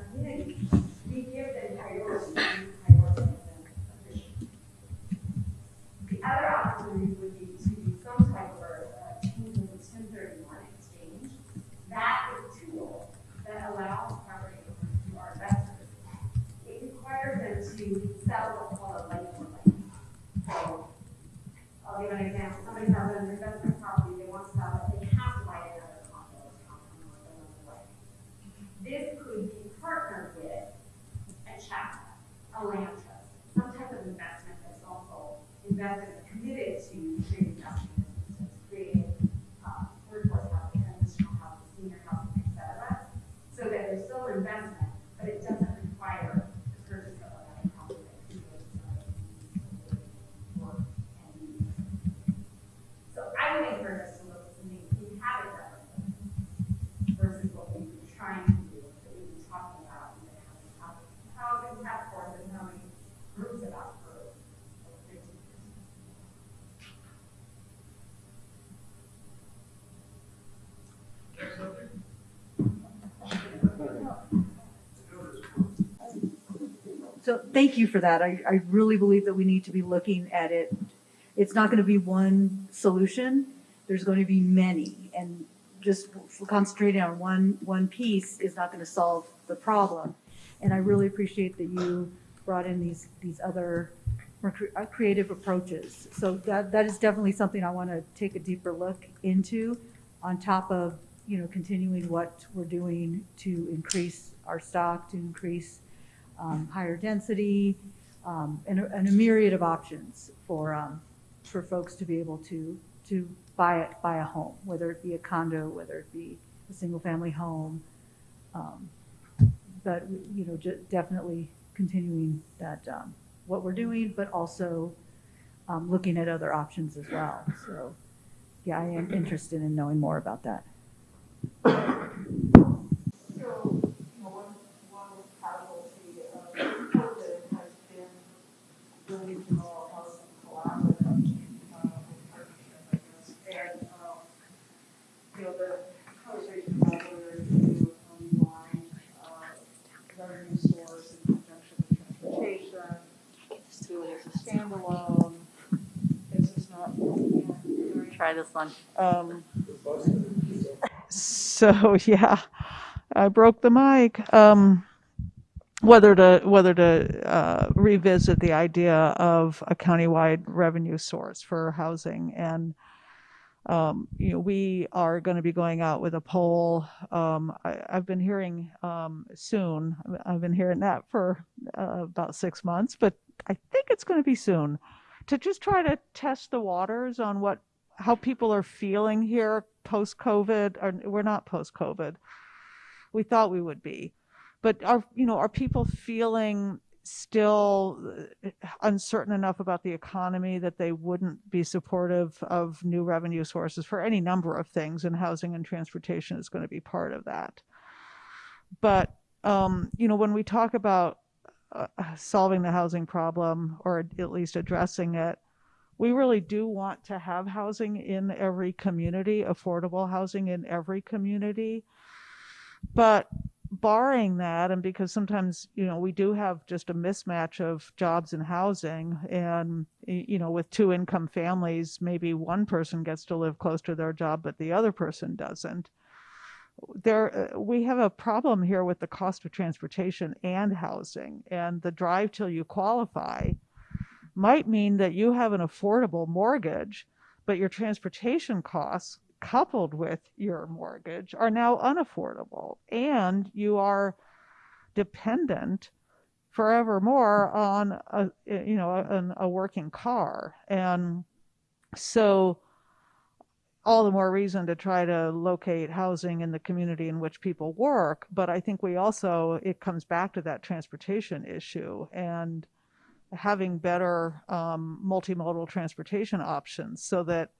So thank you for that. I, I really believe that we need to be looking at it. It's not going to be one solution. There's going to be many and just concentrating on one, one piece is not going to solve the problem. And I really appreciate that you brought in these, these other uh, creative approaches. So that, that is definitely something I want to take a deeper look into on top of you know continuing what we're doing to increase our stock, to increase um, higher density, um, and, a, and a myriad of options for um, for folks to be able to to buy it, buy a home, whether it be a condo, whether it be a single family home. Um, but you know, definitely continuing that um, what we're doing, but also um, looking at other options as well. So, yeah, I am interested in knowing more about that. Standalone, is not, Try this one. Um, so yeah, I broke the mic. Um, whether to whether to uh, revisit the idea of a countywide revenue source for housing, and um, you know we are going to be going out with a poll. Um, I, I've been hearing um, soon. I've been hearing that for uh, about six months, but I think it's going to be soon to just try to test the waters on what how people are feeling here post COVID. Or we're not post COVID. We thought we would be, but are you know are people feeling still uh, uncertain enough about the economy that they wouldn't be supportive of new revenue sources for any number of things, and housing and transportation is going to be part of that. But um, you know when we talk about uh, solving the housing problem or at least addressing it we really do want to have housing in every community, affordable housing in every community. But barring that, and because sometimes, you know, we do have just a mismatch of jobs and housing, and, you know, with two income families, maybe one person gets to live close to their job, but the other person doesn't. There, uh, we have a problem here with the cost of transportation and housing, and the drive till you qualify might mean that you have an affordable mortgage, but your transportation costs coupled with your mortgage are now unaffordable and you are dependent forevermore on a you know a, a working car. And so all the more reason to try to locate housing in the community in which people work. But i think we also it comes back to that transportation issue. And having better um, multimodal transportation options so that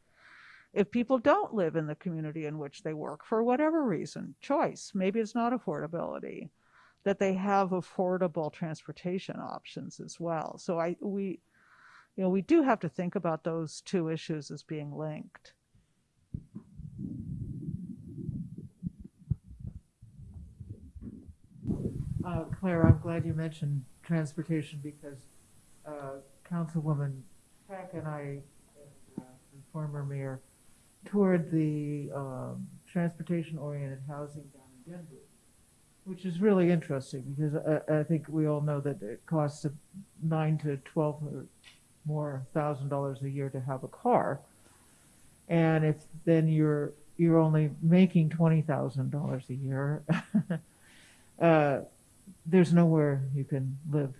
if people don't live in the community in which they work for whatever reason, choice, maybe it's not affordability, that they have affordable transportation options as well. So I we you know we do have to think about those two issues as being linked. Uh, Claire, I'm glad you mentioned transportation because uh, Councilwoman Peck and I, and former mayor, toured the um, transportation-oriented housing down in Denver, which is really interesting because I, I think we all know that it costs nine to twelve or more thousand dollars a year to have a car, and if then you're you're only making twenty thousand dollars a year, uh, there's nowhere you can live.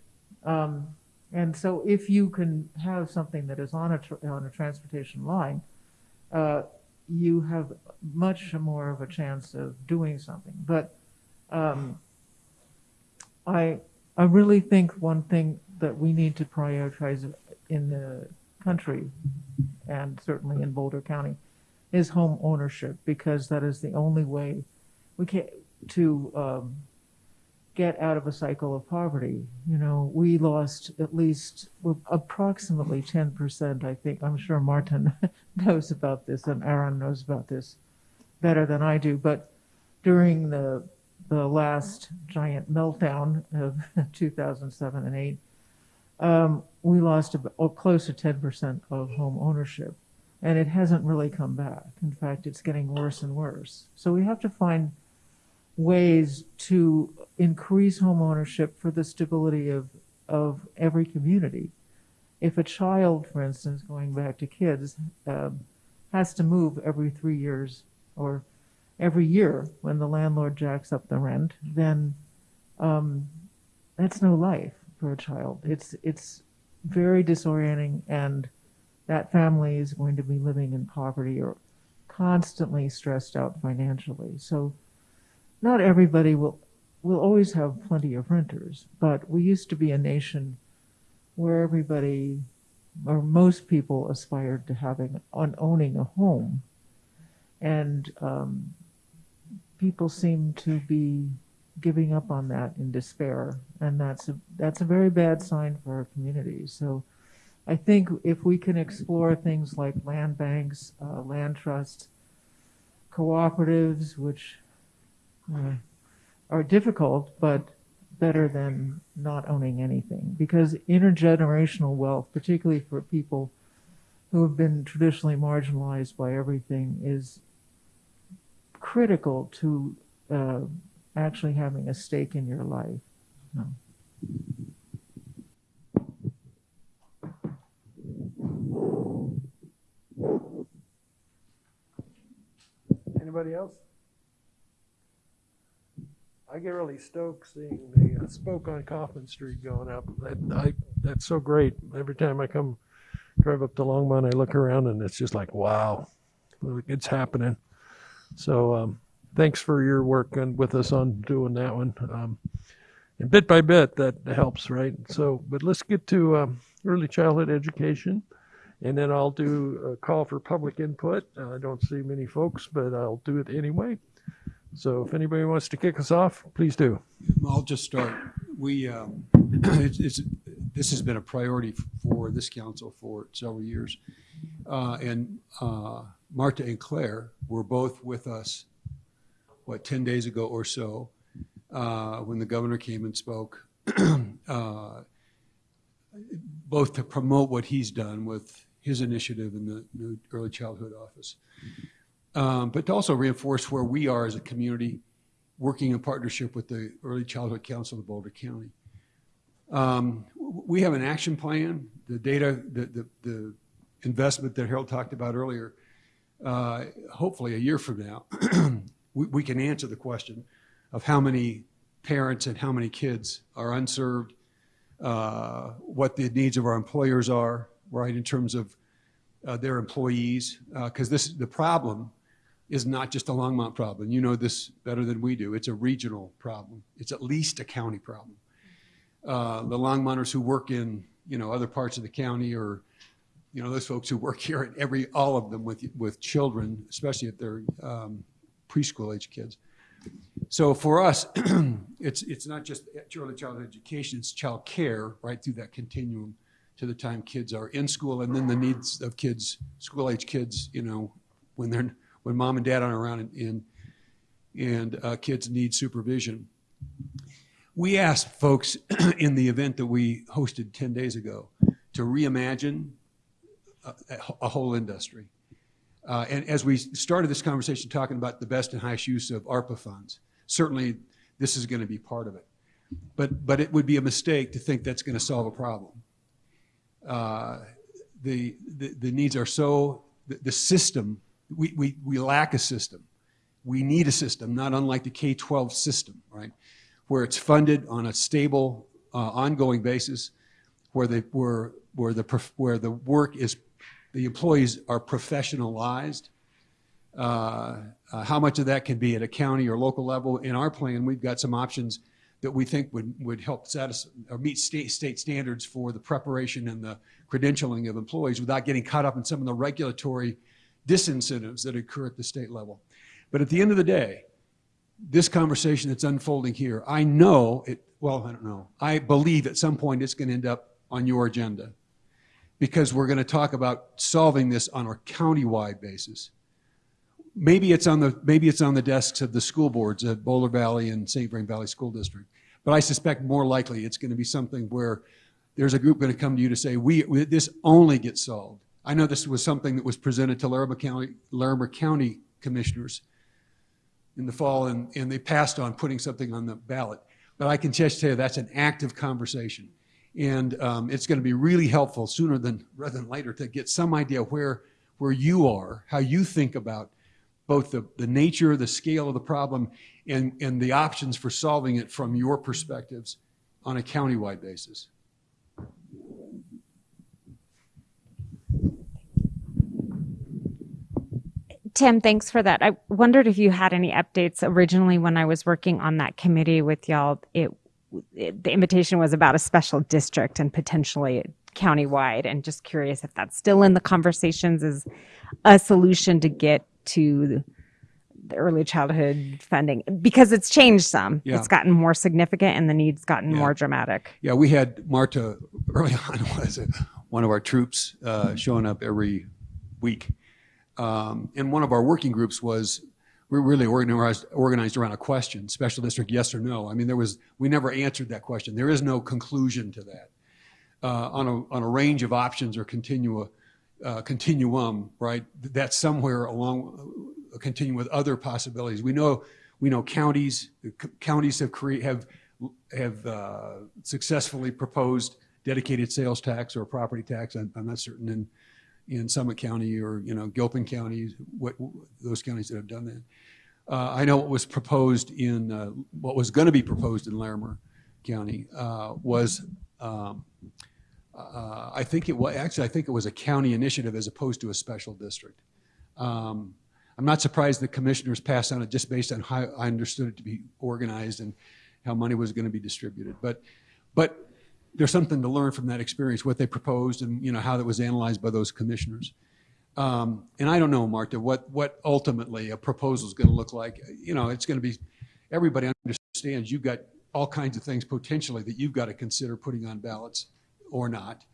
Um, and so if you can have something that is on a, on a transportation line, uh, you have much more of a chance of doing something. But um, I, I really think one thing that we need to prioritize in the country, and certainly in Boulder County, is home ownership because that is the only way we can to um, get out of a cycle of poverty. You know, we lost at least approximately 10%, I think. I'm sure Martin knows about this and Aaron knows about this better than I do. But during the the last giant meltdown of 2007 and 8, um, we lost about, oh, close to 10% of home ownership. And it hasn't really come back. In fact, it's getting worse and worse. So we have to find ways to increase home ownership for the stability of, of every community. If a child, for instance, going back to kids, um, has to move every three years or every year when the landlord jacks up the rent, then um, that's no life for a child. It's it's very disorienting, and that family is going to be living in poverty or constantly stressed out financially. So, not everybody will will always have plenty of renters, but we used to be a nation where everybody or most people aspired to having on owning a home, and um, people seem to be giving up on that in despair, and that's a that's a very bad sign for our community. So, I think if we can explore things like land banks, uh, land trusts, cooperatives, which are difficult, but better than not owning anything, because intergenerational wealth, particularly for people who have been traditionally marginalized by everything, is critical to uh, actually having a stake in your life. No. Anybody else? I get really stoked seeing the uh, Spoke on Coffman Street going up. That, I, that's so great. Every time I come drive up to Longmont, I look around and it's just like, wow, it's happening. So um, thanks for your work on, with us on doing that one. Um, and bit by bit, that helps, right? So, but let's get to um, early childhood education. And then I'll do a call for public input. Uh, I don't see many folks, but I'll do it anyway. So if anybody wants to kick us off, please do. I'll just start. We, um, it's, it's, this has been a priority for this council for several years. Uh, and uh, Marta and Claire were both with us, what, 10 days ago or so, uh, when the governor came and spoke, uh, both to promote what he's done with his initiative in the early childhood office, um, but to also reinforce where we are as a community working in partnership with the Early Childhood Council of Boulder County. Um, we have an action plan, the data, the, the, the investment that Harold talked about earlier. Uh, hopefully, a year from now, we, we can answer the question of how many parents and how many kids are unserved, uh, what the needs of our employers are, right, in terms of uh, their employees, because this is the problem is not just a Longmont problem. You know this better than we do. It's a regional problem. It's at least a county problem. Uh, the Longmonters who work in you know other parts of the county, or you know those folks who work here, and every all of them with with children, especially if they're um, preschool age kids. So for us, it's it's not just early childhood education; it's child care right through that continuum to the time kids are in school, and then the needs of kids, school age kids, you know, when they're when mom and dad aren't around and and, and uh, kids need supervision. We asked folks in the event that we hosted 10 days ago to reimagine a, a whole industry. Uh, and as we started this conversation talking about the best and highest use of ARPA funds, certainly this is going to be part of it. But, but it would be a mistake to think that's going to solve a problem. Uh, the, the, the needs are so, the, the system, we, we, we lack a system. We need a system, not unlike the K 12 system, right? Where it's funded on a stable, uh, ongoing basis, where, they, where, where, the, where the work is, the employees are professionalized. Uh, uh, how much of that can be at a county or local level? In our plan, we've got some options that we think would, would help satisfy or meet state, state standards for the preparation and the credentialing of employees without getting caught up in some of the regulatory disincentives that occur at the state level. But at the end of the day, this conversation that's unfolding here, I know it, well, I don't know, I believe at some point it's going to end up on your agenda because we're going to talk about solving this on a county-wide basis. maybe it's on the, maybe it's on the desks of the school boards at Boulder Valley and St. Vrain Valley School District. But I suspect more likely it's going to be something where there's a group going to come to you to say, we, we- this only gets solved. I know this was something that was presented to Larimer County, Larimer County commissioners in the fall, and, and they passed on putting something on the ballot. But I can just tell you, that's an active conversation. And um, it's going to be really helpful sooner than, rather than later, to get some idea where, where you are, how you think about both the, the nature, the scale of the problem, and, and the options for solving it from your perspectives on a countywide basis. Tim, thanks for that. I wondered if you had any updates. Originally, when I was working on that committee with y'all, it, it the invitation was about a special district and potentially countywide. And just curious if that's still in the conversations as a solution to get to the early childhood funding because it's changed some. Yeah. It's gotten more significant and the needs gotten Yeah. more dramatic. Yeah, we had Marta early on was it, one of our troops uh, showing up every week. Um, and one of our working groups was we really organized, organized around a question, special district, yes or no. I mean, there was, we never answered that question. There is no conclusion to that. Uh, on, a, on a range of options or continua, uh, continuum, right? That's somewhere along, uh, continuing with other possibilities. We know, we know counties, counties have create, have, have uh, successfully proposed dedicated sales tax or property tax. I'm, I'm not certain in, in Summit County or, you know, Gilpin County, what, those counties that have done that. Uh, I know what was proposed in, uh, what was going to be proposed in Larimer County uh, was, um, uh, I think it was, actually, I think it was a county initiative as opposed to a special district. Um, I'm not surprised the commissioners passed on it just based on how I understood it to be organized and how money was going to be distributed. But, but there's something to learn from that experience, what they proposed and, you know, how that was analyzed by those commissioners. Um, and I don't know, Martha, what, what ultimately a proposal is going to look like. You know, it's going to be, everybody understands you've got all kinds of things potentially that you've got to consider putting on ballots or not.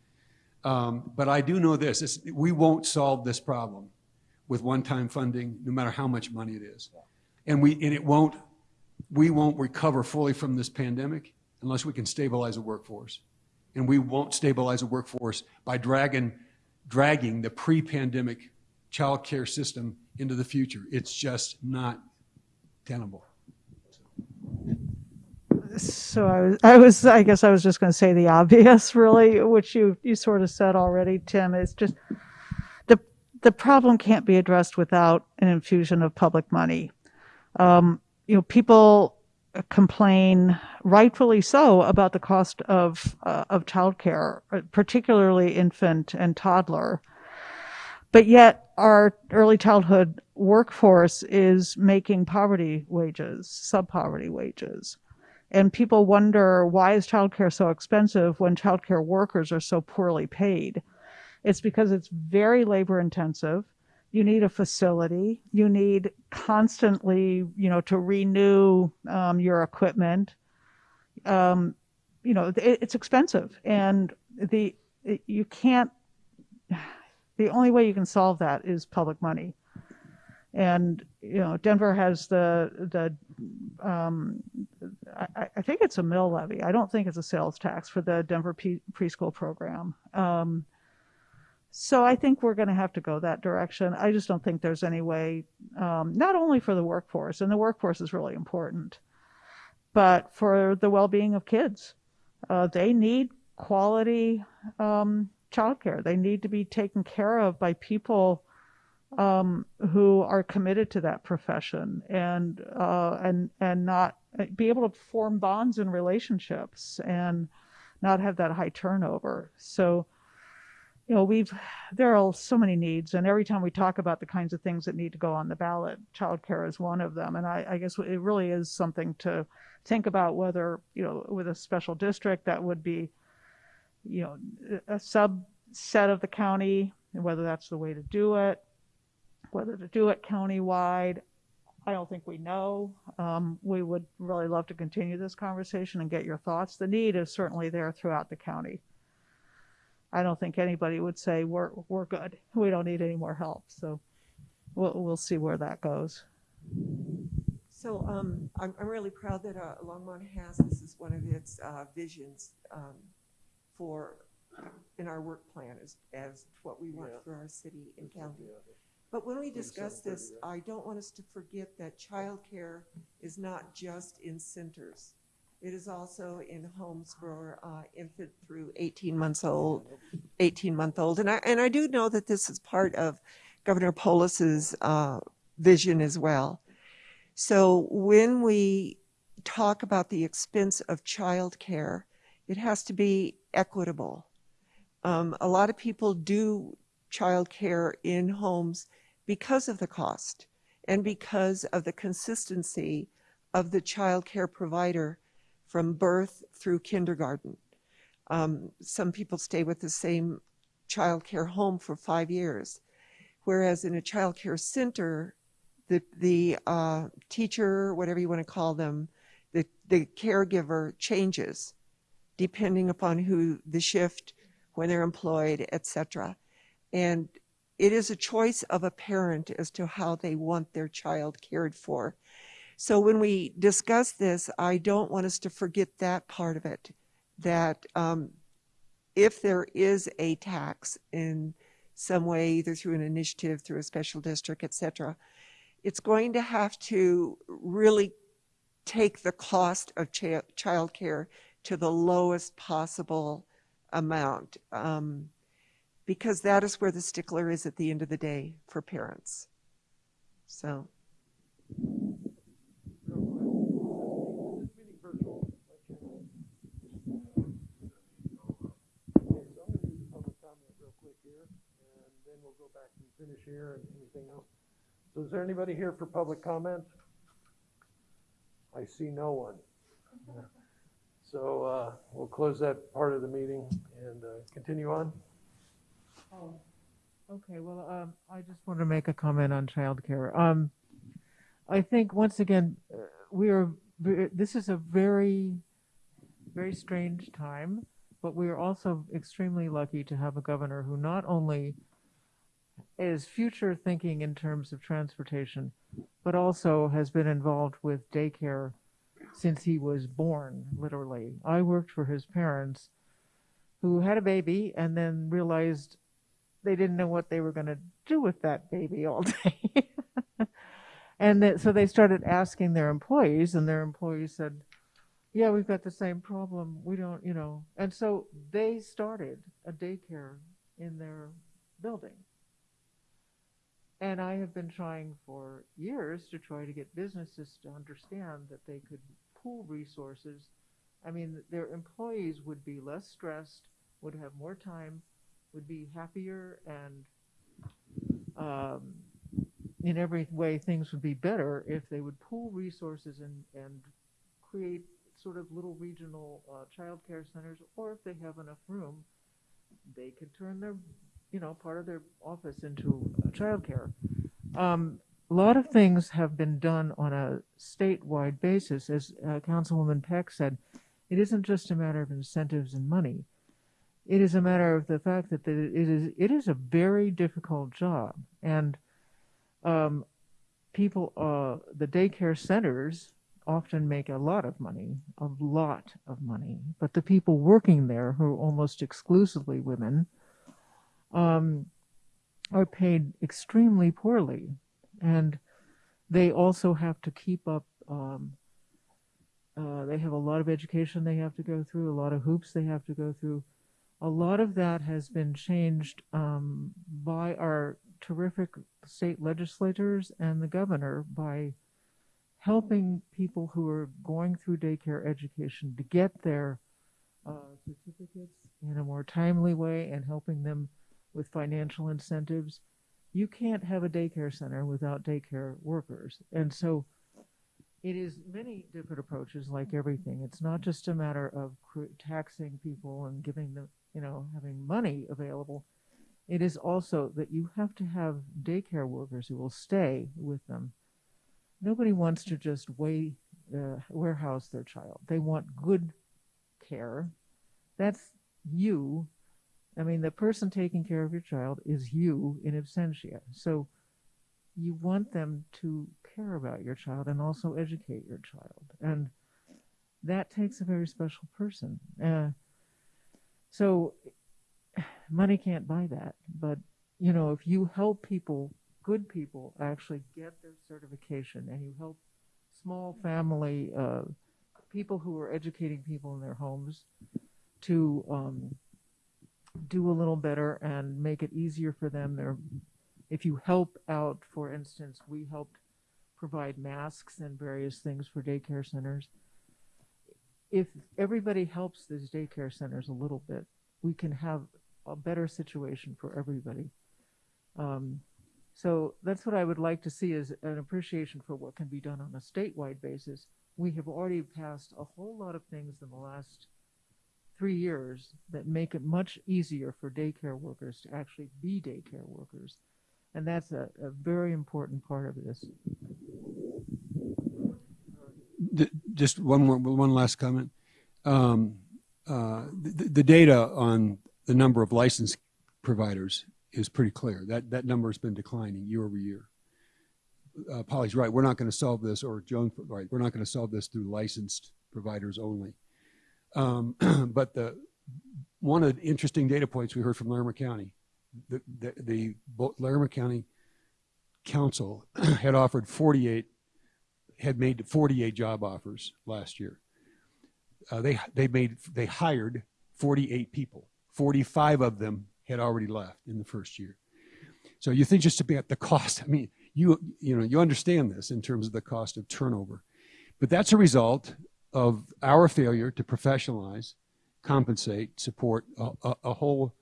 Um, but I do know this, we won't solve this problem with one-time funding, no matter how much money it is. And we, and it won't, we won't recover fully from this pandemic unless we can stabilize a workforce. And we won't stabilize a workforce by dragging, dragging the pre-pandemic child care system into the future. It's just not tenable. So I was, I was, I guess I was just going to say the obvious, really, which you you sort of said already, Tim. Is just the the problem can't be addressed without an infusion of public money. Um, you know, people complain, rightfully so, about the cost of uh, of childcare, particularly infant and toddler. But yet, our early childhood workforce is making poverty wages, sub poverty wages. And people wonder why is childcare so expensive when childcare workers are so poorly paid? It's because it's very labor intensive. You need a facility. You need constantly, you know, to renew um, your equipment. Um, you know, it, it's expensive, and the you can't. The only way you can solve that is public money. And you know, Denver has the the um, I, I think it's a mill levy. I don't think it's a sales tax for the Denver P- preschool program. So I think we're going to have to go that direction. I just don't think there's any way, um, not only for the workforce, and the workforce is really important, but for the well-being of kids. Uh, they need quality um, childcare. They need to be taken care of by people um, who are committed to that profession and uh, and and not be able to form bonds and relationships and not have that high turnover. So, you know, we've there are so many needs, and every time we talk about the kinds of things that need to go on the ballot, childcare is one of them. And I, I guess it really is something to think about whether you know with a special district that would be, you know, a subset of the county, and whether that's the way to do it whether to do it countywide, I don't think we know. Um, we would really love to continue this conversation and get your thoughts. The need is certainly there throughout the county. I don't think anybody would say we're we're good. We don't need any more help. So we'll, we'll see where that goes. So um, I'm, I'm really proud that uh, Longmont has, this is one of its uh, visions um, for, in our work plan as, as what we want for our city and county. But when we discuss this, I don't want us to forget that childcare is not just in centers. It is also in homes for uh, infant through 18 months old, 18 month old. And I, and I do know that this is part of Governor Polis's uh, vision as well. So when we talk about the expense of childcare, it has to be equitable. Um, a lot of people do childcare in homes because of the cost and because of the consistency of the childcare provider from birth through kindergarten. Um, some people stay with the same childcare home for five years, whereas in a childcare center, the the uh, teacher, whatever you want to call them, the the caregiver changes depending upon who the shift, when they're employed, etc. And it is a choice of a parent as to how they want their child cared for. So when we discuss this, I don't want us to forget that part of it. That um, if there is a tax in some way, either through an initiative, through a special district, etc., it's going to have to really take the cost of ch- childcare to the lowest possible amount. Um, because that is where the stickler is at the end of the day for parents. So. Back and finish here and anything else. So is there anybody here for public comment? I see no one. So uh, we'll close that part of the meeting and uh, continue on. Oh, okay. Well, um, I just want to make a comment on childcare. Um, I think once again, uh, we are. This is a very, very strange time, but we are also extremely lucky to have a governor who not only is future thinking in terms of transportation, but also has been involved with daycare since he was born, literally. I worked for his parents who had a baby and then realized they didn't know what they were going to do with that baby all day. and that, so they started asking their employees, and their employees said, Yeah, we've got the same problem. We don't, you know. And so they started a daycare in their building. And I have been trying for years to try to get businesses to understand that they could pool resources. I mean, their employees would be less stressed, would have more time, would be happier, and um, in every way, things would be better if they would pool resources and, and create sort of little regional uh, child care centers, or if they have enough room, they could turn their you know, part of their office into uh, childcare. Um, a lot of things have been done on a statewide basis, as uh, Councilwoman Peck said. It isn't just a matter of incentives and money. It is a matter of the fact that it is it is a very difficult job, and um, people, uh, the daycare centers often make a lot of money, a lot of money. But the people working there, who are almost exclusively women, um, are paid extremely poorly, and they also have to keep up. Um, uh, they have a lot of education they have to go through, a lot of hoops they have to go through. A lot of that has been changed um, by our terrific state legislators and the governor by helping people who are going through daycare education to get their uh, certificates in a more timely way and helping them with financial incentives. You can't have a daycare center without daycare workers. And so it is many different approaches like everything. It's not just a matter of taxing people and giving them, you know, having money available. It is also that you have to have daycare workers who will stay with them. Nobody wants to just weigh, uh, warehouse their child. They want good care. That's you I mean, the person taking care of your child is you in absentia. So you want them to care about your child and also educate your child. And that takes a very special person. Uh, so money can't buy that. But, you know, if you help people, good people, actually get their certification and you help small family, uh, people who are educating people in their homes to um, do a little better and make it easier for them. They're, if you help out, for instance, we helped provide masks and various things for daycare centers. If everybody helps these daycare centers a little bit, we can have a better situation for everybody. Um, so that's what I would like to see is an appreciation for what can be done on a statewide basis. We have already passed a whole lot of things in the last three years that make it much easier for daycare workers to actually be daycare workers. And that's a, a very important part of this. Just one more, one last comment. Um, uh, the, the data on the number of licensed providers is pretty clear. That, that number has been declining year over year. Uh, Polly's right. We're not going to solve this, or Joan, right, we're not going to solve this through licensed providers only. Um, but the, one of the interesting data points we heard from Larimer County, the, the, the Larimer County Council had offered 48 had made 48 job offers last year. Uh, they they made they hired 48 people. 45 of them had already left in the first year. So you think just about the cost. I mean, you you know you understand this in terms of the cost of turnover, but that's a result of our failure to professionalize, compensate, support a, a, a whole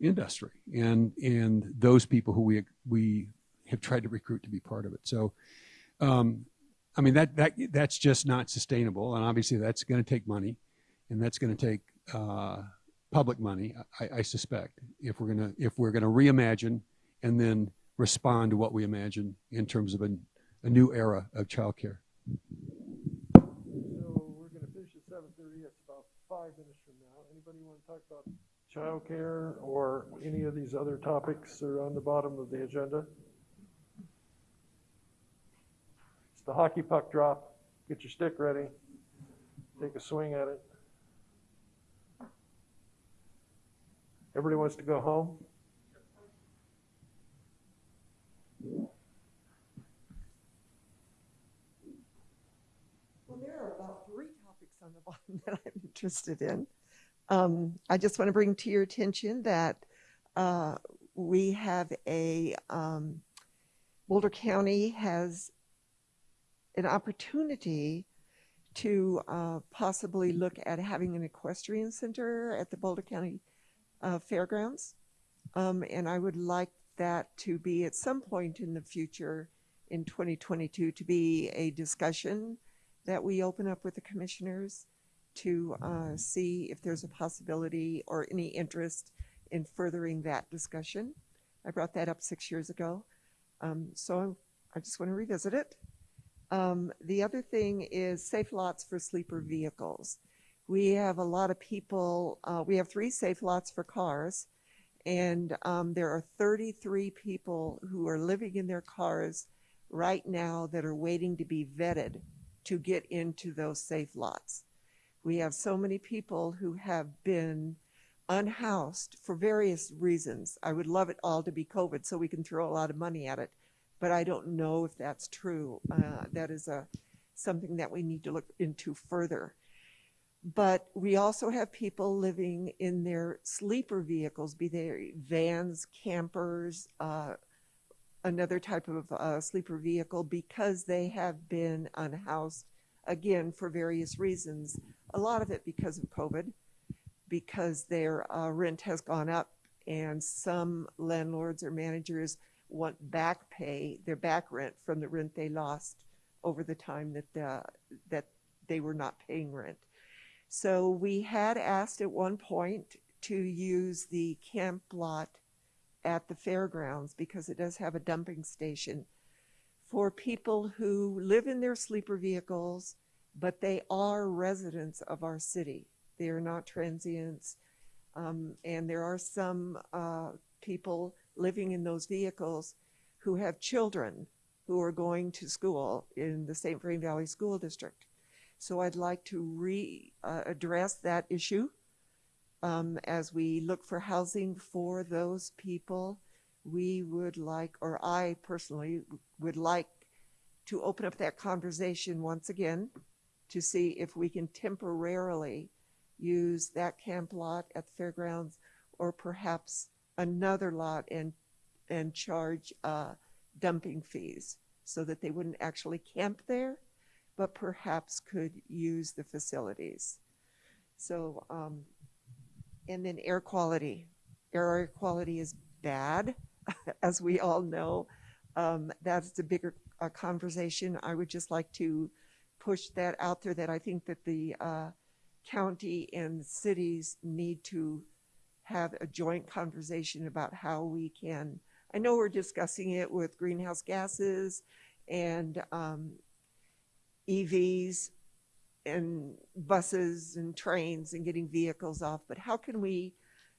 industry and and those people who we we have tried to recruit to be part of it. So. Um, I mean that that that's just not sustainable, and obviously that's going to take money, and that's going to take uh, public money. I, I suspect if we're to if we're to reimagine and then respond to what we imagine in terms of a, a new era of childcare. So we're gonna finish at seven thirty, it's about five minutes from now. Anybody wanna talk about childcare or any of these other topics that are on the bottom of the agenda? It's the hockey puck drop. Get your stick ready. Take a swing at it. Everybody wants to go home? Well, there are about three topics on the bottom that I'm interested in. Um, I just want to bring to your attention that uh, we have a um, Boulder County has an opportunity to uh, possibly look at having an equestrian center at the Boulder County uh, Fairgrounds. Um, and I would like that to be at some point in the future in 2022 to be a discussion that we open up with the commissioners to uh, see if there's a possibility or any interest in furthering that discussion. I brought that up six years ago. Um, so I just want to revisit it. Um, the other thing is safe lots for sleeper vehicles. We have a lot of people, uh, we have three safe lots for cars, and um, there are 33 people who are living in their cars right now that are waiting to be vetted to get into those safe lots. We have so many people who have been unhoused for various reasons. I would love it all to be COVID so we can throw a lot of money at it, but I don't know if that's true. Uh, that is a something that we need to look into further. But we also have people living in their sleeper vehicles, be they vans, campers, uh, another type of uh, sleeper vehicle, because they have been unhoused again for various reasons. A lot of it because of COVID, because their uh, rent has gone up, and some landlords or managers want back pay, their back rent from the rent they lost over the time that the, that they were not paying rent. So we had asked at one point to use the camp lot at the fairgrounds because it does have a dumping station for people who live in their sleeper vehicles, but they are residents of our city. They are not transients. Um, and there are some uh, people living in those vehicles who have children who are going to school in the St. Vrain Valley School District. So I'd like to re, uh, address that issue um, as we look for housing for those people. We would like, or I personally would like to open up that conversation once again to see if we can temporarily use that camp lot at the fairgrounds or perhaps another lot and, and charge uh, dumping fees so that they wouldn't actually camp there, but perhaps could use the facilities. So, um, and then air quality. Air quality is bad, as we all know. Um, that's a bigger uh, conversation. I would just like to push that out there that I think that the uh, county and cities need to have a joint conversation about how we can. I know we're discussing it with greenhouse gases and um, EVs and buses and trains and getting vehicles off, but how can we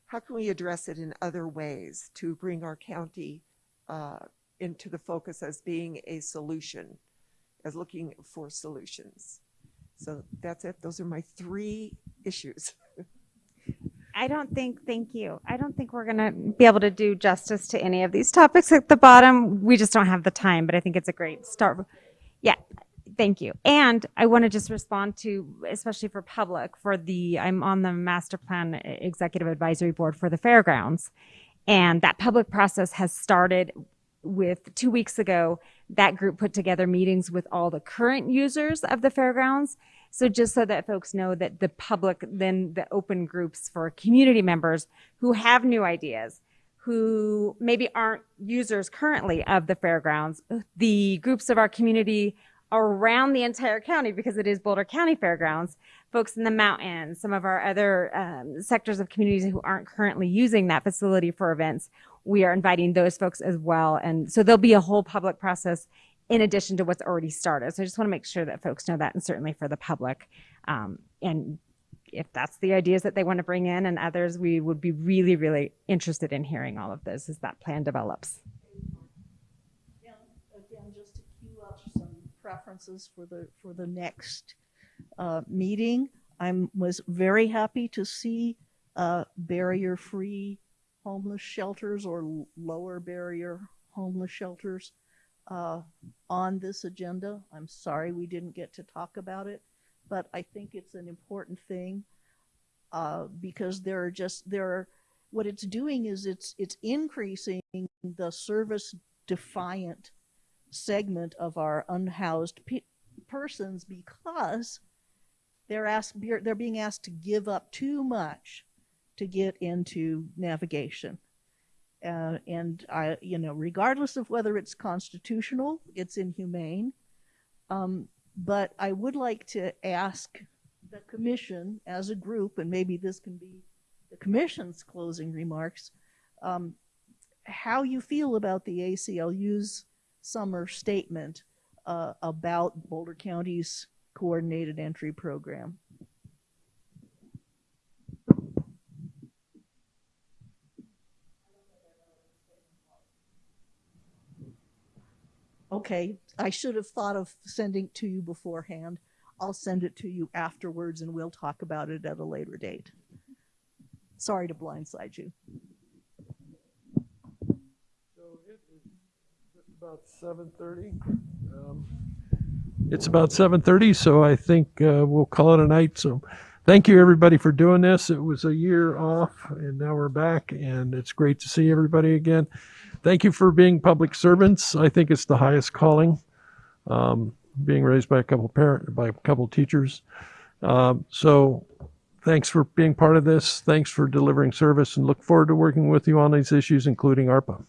how can we address it in other ways to bring our county uh, into the focus as being a solution, as looking for solutions? So that's it. Those are my three issues. I don't think, thank you. I don't think we're going to be able to do justice to any of these topics at the bottom. We just don't have the time, but I think it's a great start. Yeah, thank you. And I want to just respond to, especially for public, for the, I'm on the master plan executive advisory board for the fairgrounds. And that public process has started with two weeks ago. That group put together meetings with all the current users of the fairgrounds so just so that folks know that the public, then the open groups for community members who have new ideas, who maybe aren't users currently of the fairgrounds, the groups of our community around the entire county because it is Boulder County Fairgrounds, folks in the mountains, some of our other um, sectors of communities who aren't currently using that facility for events, we are inviting those folks as well. And so there'll be a whole public process in addition to what's already started. So I just want to make sure that folks know that and certainly for the public. Um, and if that's the ideas that they want to bring in and others, we would be really, really interested in hearing all of those as that plan develops. And again, just to cue up some preferences for the, for the next uh, meeting, I was very happy to see uh, barrier-free homeless shelters or lower barrier homeless shelters uh, on this agenda. I'm sorry we didn't get to talk about it, but I think it's an important thing uh, because there are just there are what it's doing is it's it's increasing the service defiant segment of our unhoused pe- persons because they're asked they're being asked to give up too much to get into navigation uh, and I, you know, regardless of whether it's constitutional, it's inhumane. Um, but I would like to ask the commission as a group, and maybe this can be the commission's closing remarks, um, how you feel about the ACLU's summer statement uh, about Boulder County's coordinated entry program. Okay, I should have thought of sending to you beforehand. I'll send it to you afterwards and we'll talk about it at a later date. Sorry to blindside you. So it is about seven thirty. Um, It's about seven thirty, so I think uh, we'll call it a night. So thank you, everybody, for doing this. It was a year off, and now we're back, and it's great to see everybody again. Thank you for being public servants. I think it's the highest calling. Um, being raised by a couple parent, by a couple teachers. Um, so thanks for being part of this. Thanks for delivering service and look forward to working with you on these issues, including ARPA.